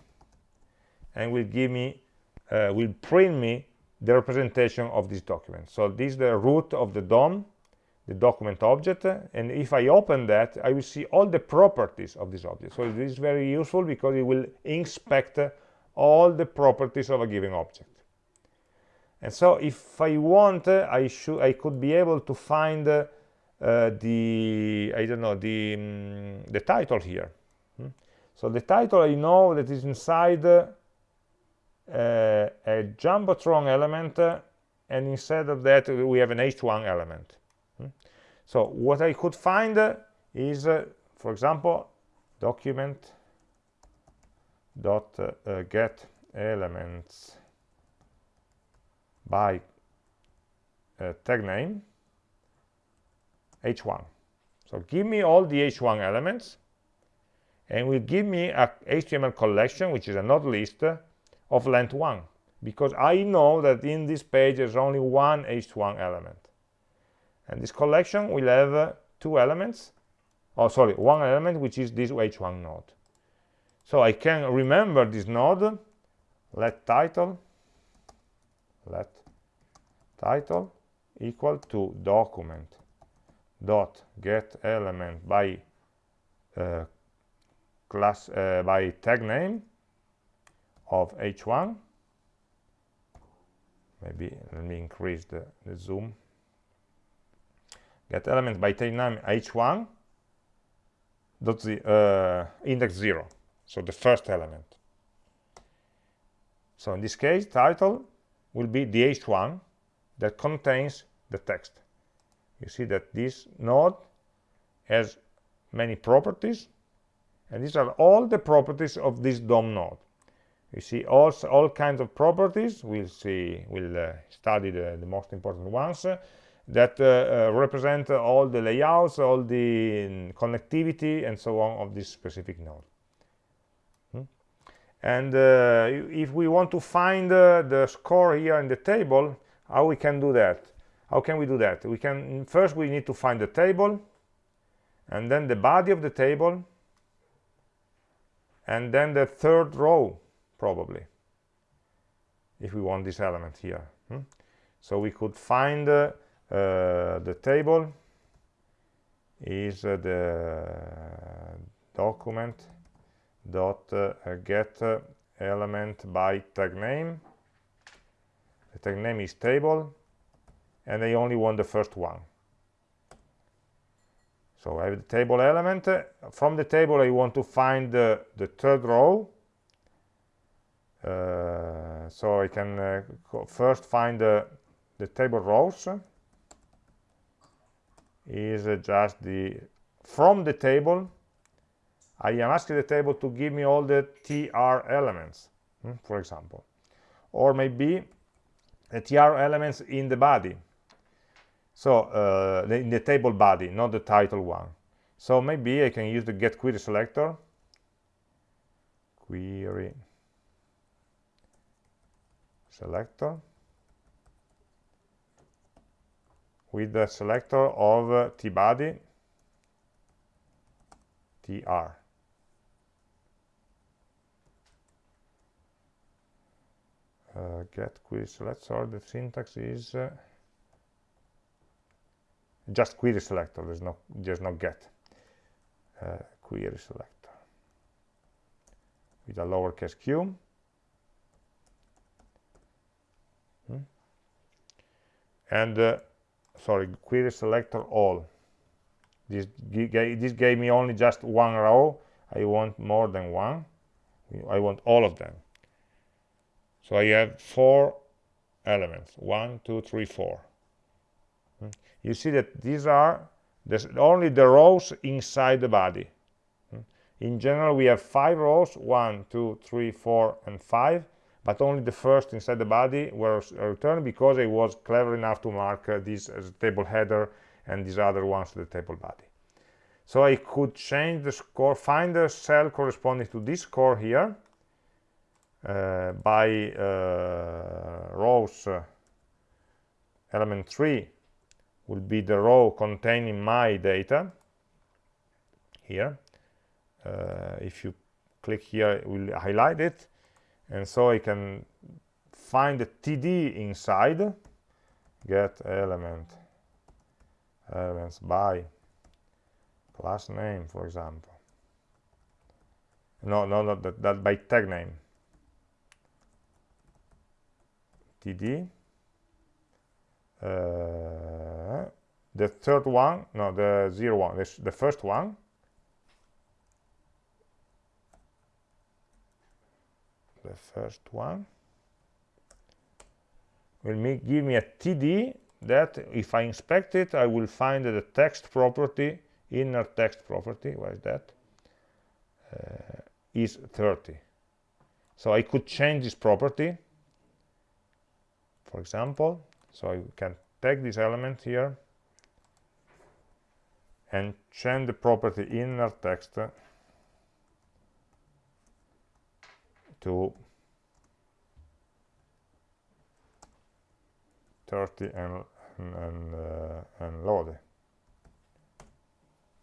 and will give me uh, will print me the representation of this document. So this is the root of the DOM, the document object, and if I open that, I will see all the properties of this object. So this is very useful because it will inspect all the properties of a given object. And so if I want, I should I could be able to find uh, the I don't know the um, the title here. Hmm? So the title I know that is inside uh, a jumbotron element uh, and instead of that we have an h1 element hmm? so what i could find uh, is for example document dot uh, get elements by uh, tag name h1 so give me all the h1 elements and will give me a html collection which is a node list of length 1 because I know that in this page there's only one h1 element. And this collection will have uh, two elements oh sorry one element which is this h1 node so I can remember this node. Let title let title equal to document dot get element by uh, class uh, by tag name of h1 maybe let me increase the, the zoom. Get element by tag name h1 dot the uh, index 0 so the first element. So in this case title will be the h1 that contains the text. You see that this node has many properties and these are all the properties of this DOM node. You see all, all kinds of properties we'll see we'll uh, study the, the, most important ones that uh, uh, represent all the layouts, all the mm, connectivity, and so on of this specific node. And uh, if we want to find the score here in the table, how we can do that? How can we do that? We can first we need to find the table, and then the body of the table, and then the third row probably if we want this element here hmm? so we could find uh, uh, the table is uh, the document dot uh, get element by tag name. The tag name is table and I only want the first one. So I have the table element. From the table I want to find the, the third row. Uh, so I can uh, first find the, the table rows. Is uh, just the from the table I am asking the table to give me all the tr elements hmm, for example. Or maybe the tr elements in the body. So uh, in the table body not the title one. So maybe I can use the get query selector. Query selector. With the selector of uh, tbody tr uh, get query selector the syntax is uh, just query selector. There's no there's no get uh, query selector. With a lowercase q. Hmm. and uh, sorry query selector all. This, this gave me only just one row. I want more than one. I want all of them so I have four elements one two three four hmm. you see that these are only the rows inside the body hmm. in general we have five rows one two three four and five but only the first inside the body was returned because I was clever enough to mark uh, this as a table header and these other ones the table body. So I could change the score, find the cell corresponding to this score here by uh, rows uh, element 3 will be the row containing my data here. Uh, if you click here, it will highlight it. And so I can find the td inside get element elements by class name for example. No no not that, that by tag name td uh, the third one no the zero one this, the first one. The first one will make, give me a td that if I inspect it I will find that the text property inner text property where is that? Uh, is 30 so I could change this property for example. So I can take this element here and change the property inner text to 30 and and, uh, and load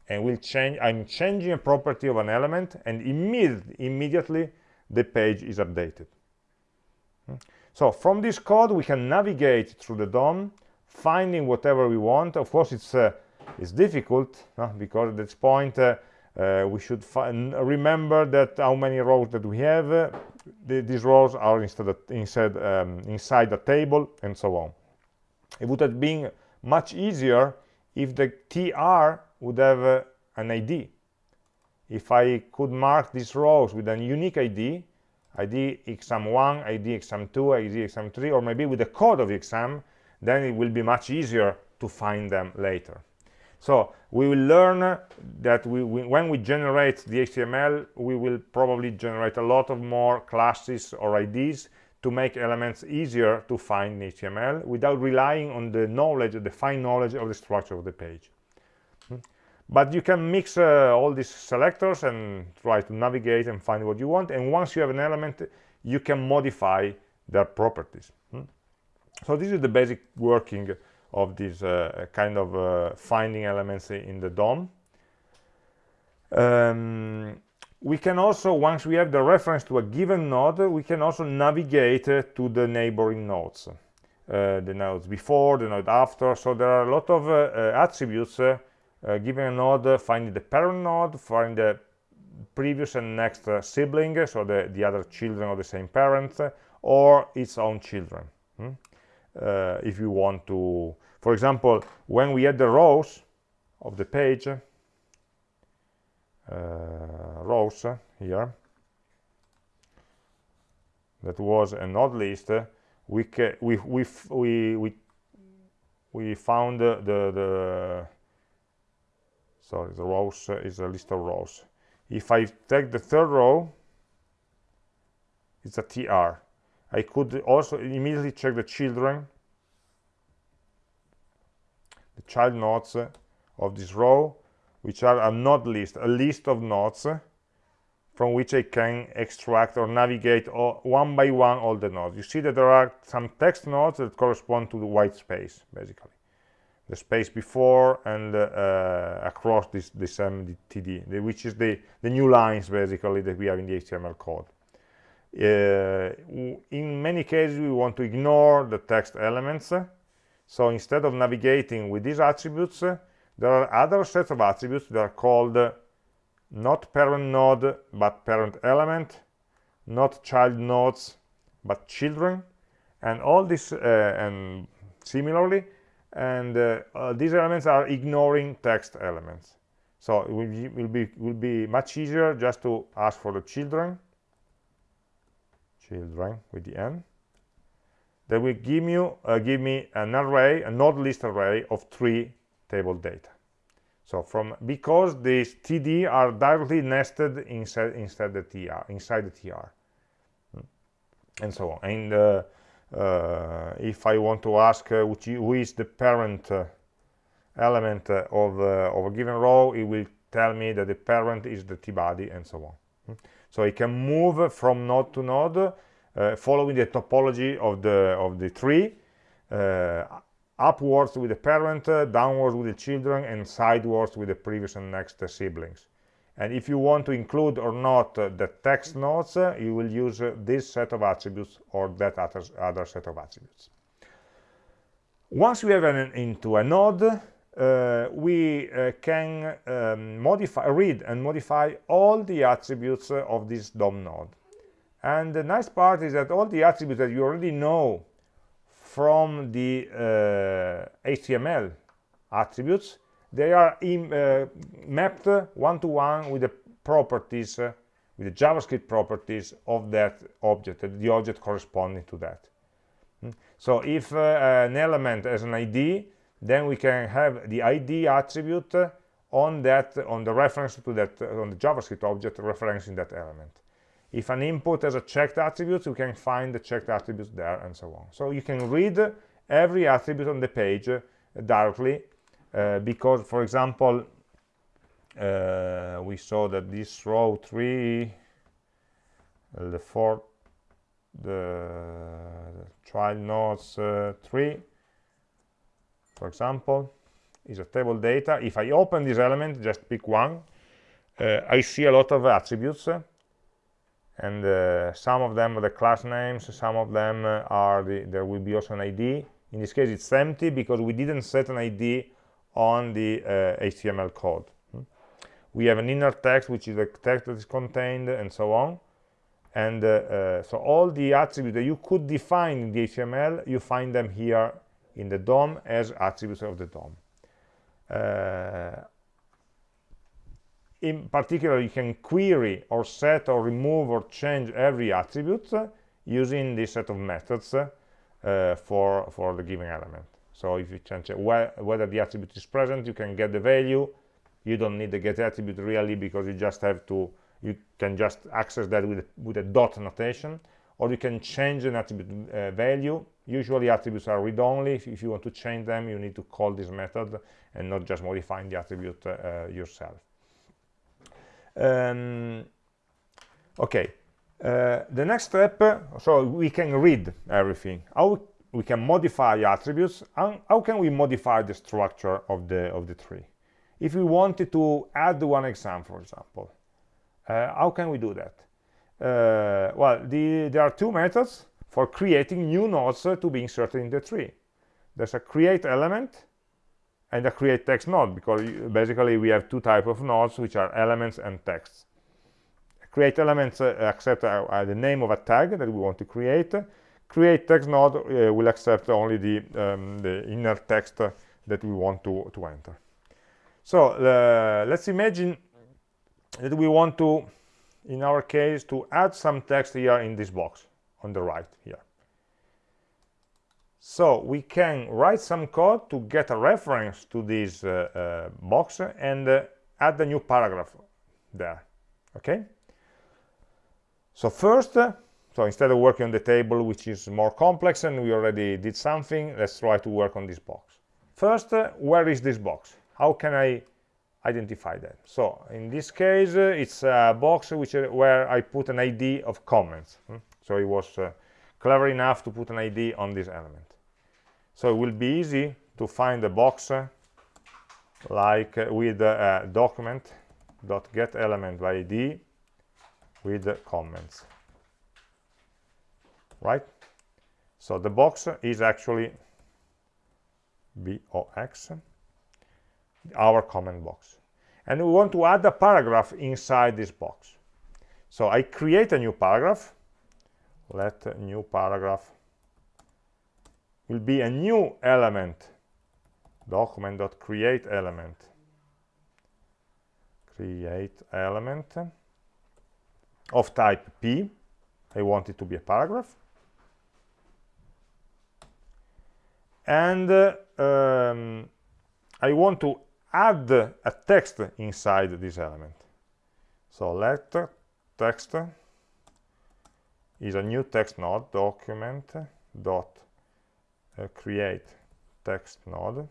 and we'll change i'm changing a property of an element and immediate, immediately the page is updated. Hmm. So from this code we can navigate through the DOM finding whatever we want. Of course it's uh, it's difficult because at this point uh, uh, we should remember that how many rows that we have. The, these rows are instead inside um, inside the table and so on. It would have been much easier if the tr would have uh, an id if i could mark these rows with a unique id id exam1 id exam2 id exam3 or maybe with the code of the exam then it will be much easier to find them later so we will learn that we, we, when we generate the HTML, we will probably generate a lot of more classes or IDs to make elements easier to find in HTML without relying on the knowledge, the fine knowledge of the structure of the page. But you can mix uh, all these selectors and try to navigate and find what you want. And once you have an element, you can modify their properties. Hmm? So this is the basic working of this uh, kind of uh, finding elements in the DOM. Um, we can also once we have the reference to a given node we can also navigate uh, to the neighboring nodes uh, the nodes before the node after so there are a lot of uh attributes uh, uh, given a node finding the parent node finding the previous and next sibling so the the other children of the same parent or its own children hmm? if you want to for example when we add the rows of the page uh, rows here that was a node list we we we we we, we found the, the sorry the rows is a list of rows if i take the third row it's a tr i could also immediately check the children the child nodes of this row which are a node list, a list of nodes from which I can extract or navigate all, one by one all the nodes. You see that there are some text nodes that correspond to the white space, basically. The space before and uh, across this, this MTD, which is the, the new lines, basically, that we have in the HTML code. Uh, in many cases, we want to ignore the text elements. So instead of navigating with these attributes, there are other sets of attributes that are called not parent node but parent element not child nodes but children and all this uh, and similarly and uh, uh, these elements are ignoring text elements. So it will be, will be will be much easier just to ask for the children. Children with the n. That will give you uh, give me an array a node list array of three table data. So from because these td are directly nested inside inside the tr inside the tr hmm. and so on. And uh, if i want to ask uh, which who is the parent uh, element uh, of, uh, of a given row it will tell me that the parent is the t-body and so on hmm. so it can move from node to node following the topology of the of the tree upwards with the parent, uh, downwards with the children, and sidewards with the previous and next uh, siblings. And if you want to include or not uh, the text nodes, uh, you will use uh, this set of attributes or that other, other set of attributes. Once we have an, into a node, uh, we can um, modify, read and modify all the attributes of this DOM node. And the nice part is that all the attributes that you already know from the uh, HTML attributes, they are in, uh, mapped one-to-one with the properties, uh, with the JavaScript properties of that object, the object corresponding to that. Hmm? So if uh, an element has an ID, then we can have the ID attribute on that, on the reference to that, on the JavaScript object referencing that element. If an input has a checked attribute, you can find the checked attributes there and so on. So you can read every attribute on the page uh, directly because, for example, uh, we saw that this row 3, uh, the fourth, the, child nodes uh, 3, for example, is a table data. If I open this element, just pick one, uh, I see a lot of attributes and uh, some of them are the class names some of them uh, are the there will be also an id in this case it's empty because we didn't set an id on the uh, html code. Hmm? we have an inner text which is the text that is contained and so on. And uh, uh, so all the attributes that you could define in the html you find them here in the dom as attributes of the dom. Uh, in particular you can query or set or remove or change every attribute uh, using this set of methods uh, for for the given element so if you change wh whether the attribute is present you can get the value. You don't need the get attribute really because you just have to you can just access that with with a dot notation or you can change an attribute uh, value. Usually attributes are read-only if, if, you want to change them you need to call this method and not just modifying the attribute uh, yourself. Um, okay. Uh, the next step so we can read everything. How we can modify attributes how, how can we modify the structure of the of the tree? If we wanted to add one exam for example uh, how can we do that? Uh, well the, there are two methods for creating new nodes to be inserted in the tree. There's a create element and a create text node because basically we have two types of nodes which are elements and texts. Create elements uh, accept uh, uh, the name of a tag that we want to create create text node uh, will accept only the, um, the inner text that we want to, to enter. So uh, let's imagine that we want to, in our case, to add some text here in this box on the right here. So we can write some code to get a reference to this uh, uh, box and uh, add a new paragraph there. Okay. So first, so instead of working on the table, which is more complex and we already did something, let's try to work on this box. First, uh, where is this box? How can I identify that? So in this case, uh, it's a box which uh, where I put an ID of comments. Hmm? So it was uh, clever enough to put an ID on this element. So it will be easy to find a box uh, like uh, with a document dot by ID with comments right? So the box is actually box, our comment box. And we want to add a paragraph inside this box. So I create a new paragraph. Let new paragraph will be a new element document.create element create element of type p i want it to be a paragraph and uh, um, I want to add a text inside this element. So let text is a new text node document dot uh, create text node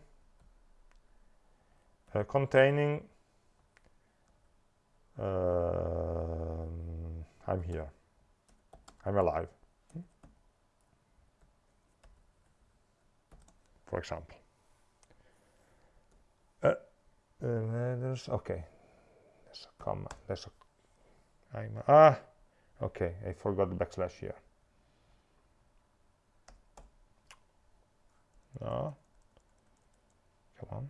uh, containing uh, I'm here. I'm alive for example. Uh, uh, okay, there's a comma. There's a I'm, ah, okay. I forgot the backslash here. No, come on.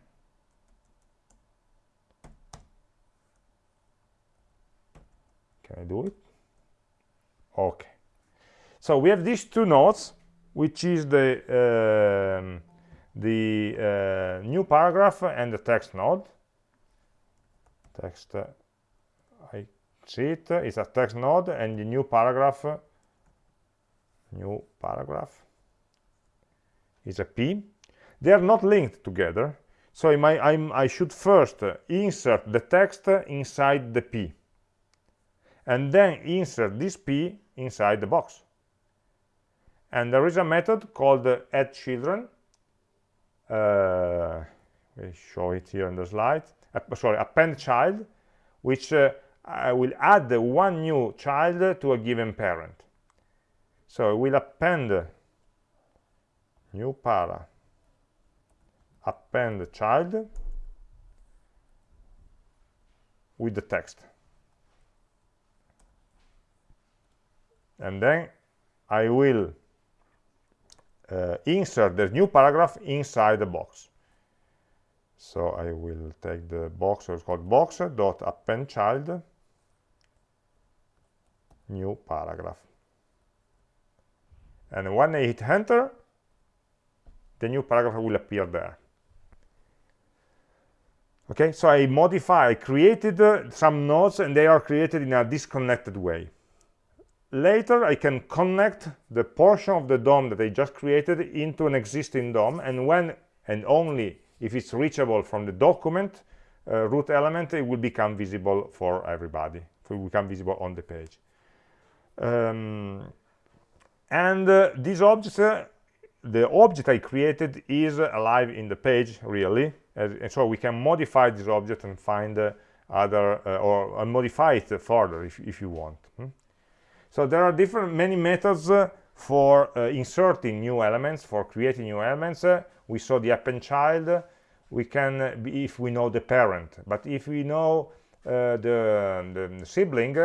Can I do it? Okay. So we have these two nodes, which is the um, the uh, new paragraph and the text node. Text uh, I see it is a text node and the new paragraph new paragraph. Is a p. They are not linked together so I, I should first insert the text inside the p and then insert this p inside the box. And there is a method called add children uh, we show it here in the slide. Uh, sorry append child which uh, I will add one new child to a given parent. So we'll append new para. Append child with the text. And then I will uh, insert the new paragraph inside the box. So I will take the box, so it's called box dot append child new paragraph. And when I hit enter, the new paragraph will appear there. Okay, so I modify, I created uh, some nodes and they are created in a disconnected way later I can connect the portion of the DOM that I just created into an existing DOM and when and only if it's reachable from the document uh, root element it will become visible for everybody it will become visible on the page um, and uh, these objects uh, the object I created is alive in the page really and so we can modify this object and find uh, other uh, or modify it further if, if you want hmm? So there are different many methods uh, for uh, inserting new elements for creating new elements. Uh, we saw the append child. We can uh, be, if we know the parent. But if we know the, the, sibling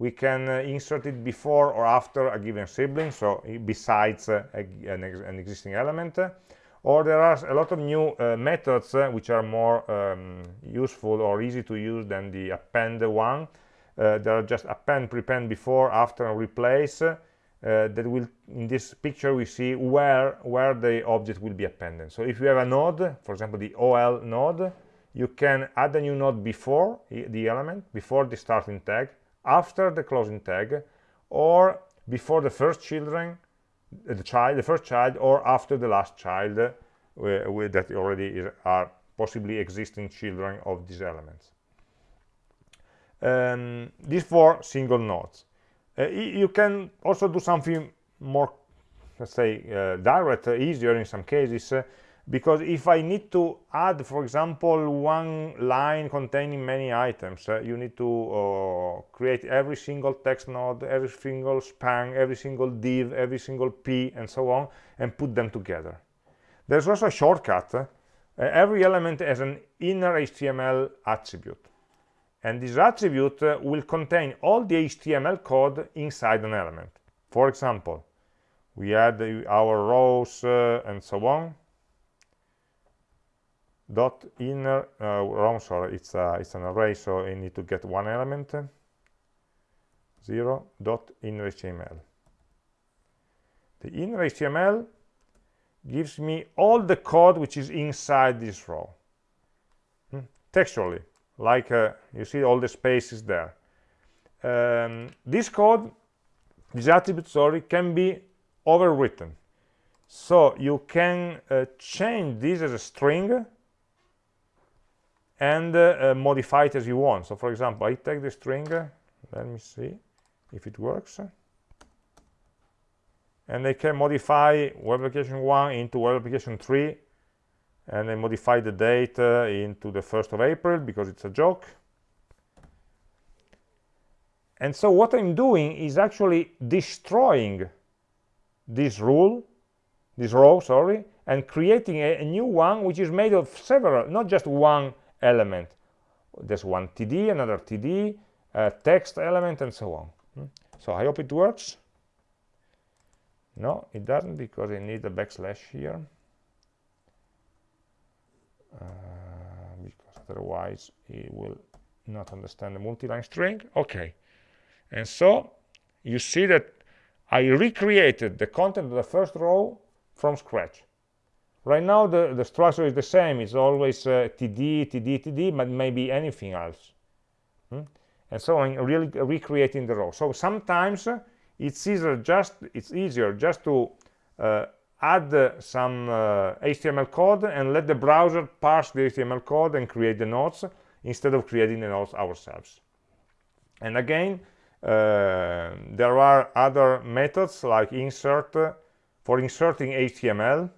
we can uh, insert it before or after a given sibling. So besides uh, an, ex an, existing element. Or there are a lot of new uh, methods uh, which are more um, useful or easy to use than the append one. uh, there are just append prepend before after and replace uh, that will in this picture we see where where the object will be appended. So if you have a node for example the ol node you can add a new node before the element before the starting tag after the closing tag or before the first children uh, the child the first child or after the last child uh, that already is, are possibly existing children of these elements um, these four single nodes uh, you can also do something more let's say uh, direct uh, easier in some cases uh, because if I need to add, for example, one line containing many items, uh, you need to uh, create every single text node, every single span, every single div, every single p, and so on, and put them together. There's also a shortcut. Every element has an inner HTML attribute. And this attribute uh, will contain all the HTML code inside an element. For example, we add our rows uh, and so on dot inner uh, wrong sorry it's uh, it's an array so I need to get one element zero dot inner HTML the inner HTML gives me all the code which is inside this row hmm? textually like uh, you see all the spaces there um, this code this attribute sorry can be overwritten so you can uh, change this as a string and uh, modify it as you want. So for example, I take the string, let me see if it works. And I can modify web application 1 into web application 3 and I modify the date uh, into the 1st of April because it's a joke. And so what I'm doing is actually destroying this rule, this row, sorry, and creating a, a new one which is made of several, not just one element there's one td another td a text element and so on hmm? so i hope it works no it doesn't because i need a backslash here uh, because otherwise it will not understand the multi-line string okay and so you see that I recreated the content of the first row from scratch Right now, the, the structure is the same. It's always uh, td, td, td, but maybe anything else. Hmm? And so I'm really recreating the row. So sometimes it's easier just it's easier just to uh, add uh, some HTML uh, code and let the browser parse the HTML code and create the nodes instead of creating the nodes ourselves. And again, uh, there are other methods like insert for inserting HTML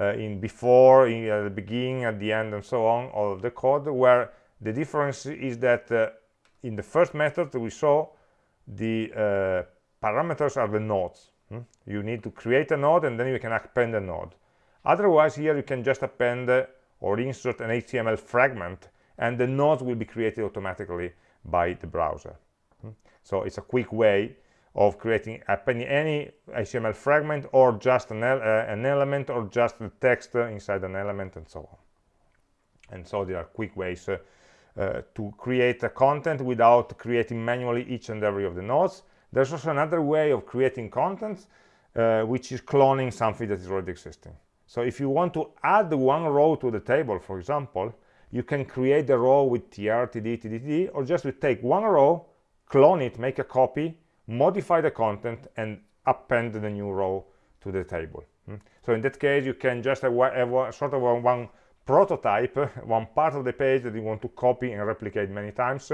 uh, in before, in uh, the beginning, at the end, and so on all of the code, where the difference is that uh, in the first method we saw the parameters are the nodes. Hmm? You need to create a node and then you can append a node. Otherwise, here you can just append or insert an HTML fragment and the nodes will be created automatically by the browser. Hmm? So it's a quick way of creating any HTML fragment or just an, uh, an element or just the text inside an element and so on. And so there are quick ways uh, uh, to create a content without creating manually each and every of the nodes. There's also another way of creating content, uh, which is cloning something that is already existing. So if you want to add one row to the table, for example, you can create the row with tr, td, td, td, or just take one row, clone it, make a copy, modify the content and append the new row to the table hmm? so in that case you can just have, have sort of one prototype one part of the page that you want to copy and replicate many times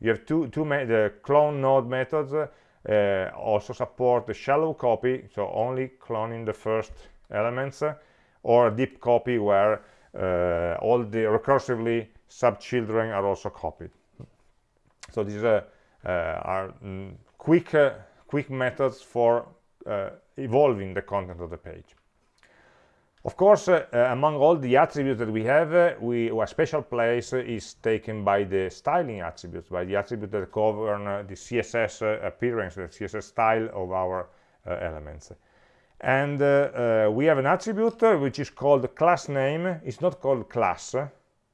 you have two two the clone node methods uh, uh, also support the shallow copy, so only cloning the first elements, uh, or a deep copy where uh, all the recursively sub-children are also copied. So these are, are mm, quick, quick methods for evolving the content of the page. Of course, uh, among all the attributes that we have, uh, we, a special place is taken by the styling attributes, by the attributes that govern uh, the CSS uh, appearance, the CSS style of our uh, elements. And uh, we have an attribute which is called class name. It's not called class.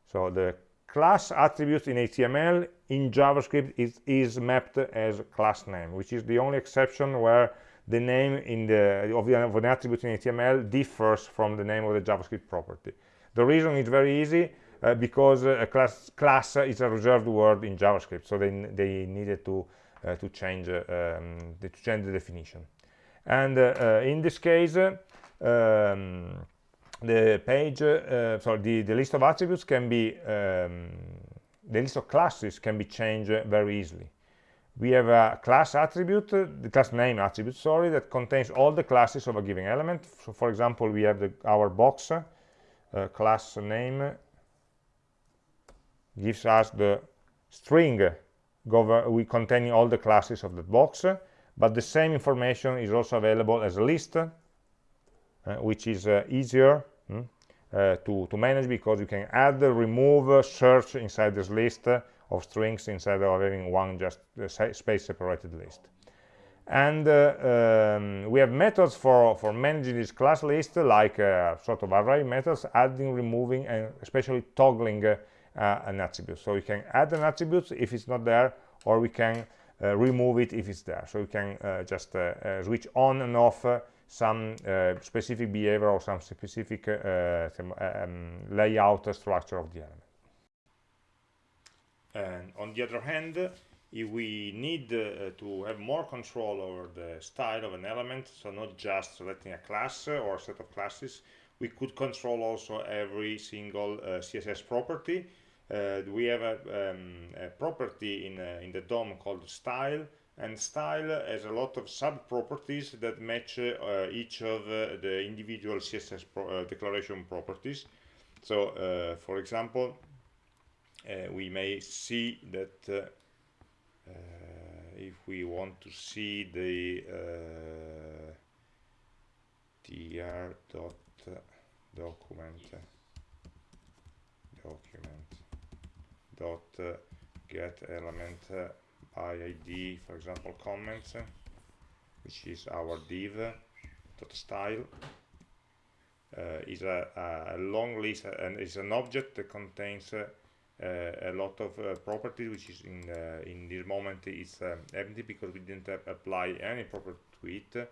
So the class attribute in HTML in JavaScript is, is mapped as class name, which is the only exception where the name in the of, the, of an attribute in HTML differs from the name of the JavaScript property. The reason is very easy uh, because uh, a class class is a reserved word in JavaScript, so they they needed to uh, to change uh, um, to change the definition. And uh, uh, in this case, um, the page, sorry, the the list of attributes can be um, the list of classes can be changed very easily we have a class attribute, the class name attribute, sorry, that contains all the classes of a given element. So for example, we have the, our box uh, class name gives us the string we containing all the classes of the box, but the same information is also available as a list, uh, which is uh, easier hmm, uh, to, to manage because you can add, remove, search inside this list of strings instead of having one just space separated list. And uh, um, we have methods for for managing this class list like uh, sort of array methods adding removing and especially toggling uh, an attribute. So we can add an attribute if it's not there or we can uh, remove it if it's there. So we can uh, just uh, switch on and off some specific behavior or some specific um, layout structure of the element and on the other hand, if we need uh, to have more control over the style of an element, so not just selecting a class or a set of classes, we could control also every single uh, CSS property. Uh, we have a, um, a property in, uh, in the DOM called style, and style has a lot of sub-properties that match uh, each of uh, the individual CSS pro declaration properties. So, for example, we may see that uh, uh, if we want to see the tr dot document document dot get element by id for example comments which is our div dot style uh, is a, a, long list and is an object that contains uh, uh, a lot of uh, properties which is in uh, in this moment is empty because we didn't apply any property to it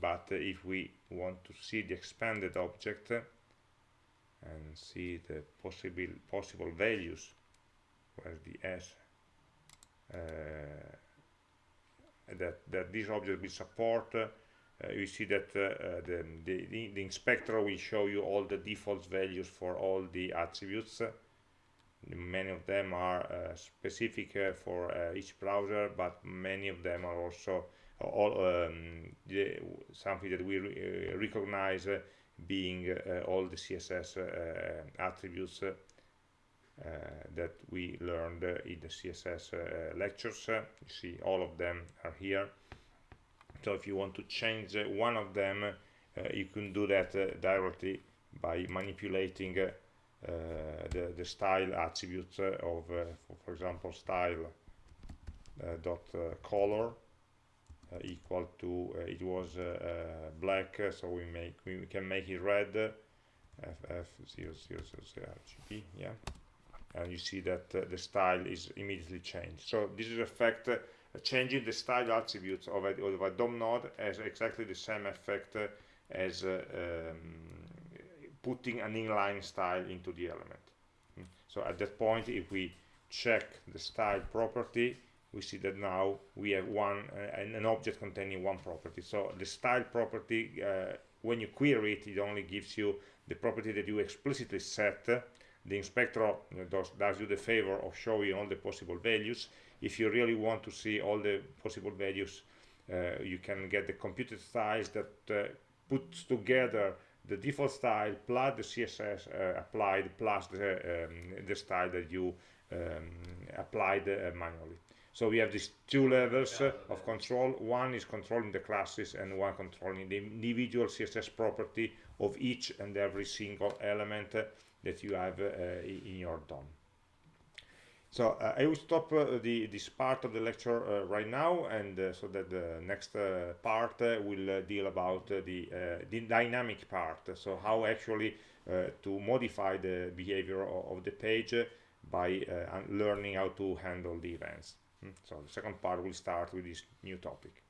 but if we want to see the expanded object and see the possible possible values where's the s uh, that that this object will support uh, you see that uh, the, the, the, inspector will show you all the default values for all the attributes. Many of them are uh, specific uh, for uh, each browser, but many of them are also all um, the, something that we re recognize being all the CSS attributes that we learned in the CSS lectures. you see all of them are here so if you want to change uh, one of them uh, you can do that uh, directly by manipulating the, the style attributes of for, example style dot color uh, equal to uh, it was uh, black so we make we can make it red ff000rgb yeah. And you see that the style is immediately changed. So this is effect changing the style attributes of a, of a DOM node has exactly the same effect as uh, um, putting an inline style into the element. Hmm. So at that point, if we check the style property, we see that now we have one uh, an object containing one property. So the style property, uh, when you query it, it only gives you the property that you explicitly set the inspector does, does you the favor of showing all the possible values if you really want to see all the possible values uh, you can get the computed styles that uh, puts together the default style plus the css uh, applied plus the, um, the style that you um, applied uh, manually. So we have these two levels uh, of control. One is controlling the classes and one controlling the individual css property of each and every single element uh, that you have in your DOM so uh, I will stop uh, the, this part of the lecture uh, right now, and so that the next part will deal about the, the dynamic part. So how actually to modify the behavior of, the page by learning how to handle the events. Mm. So the second part will start with this new topic.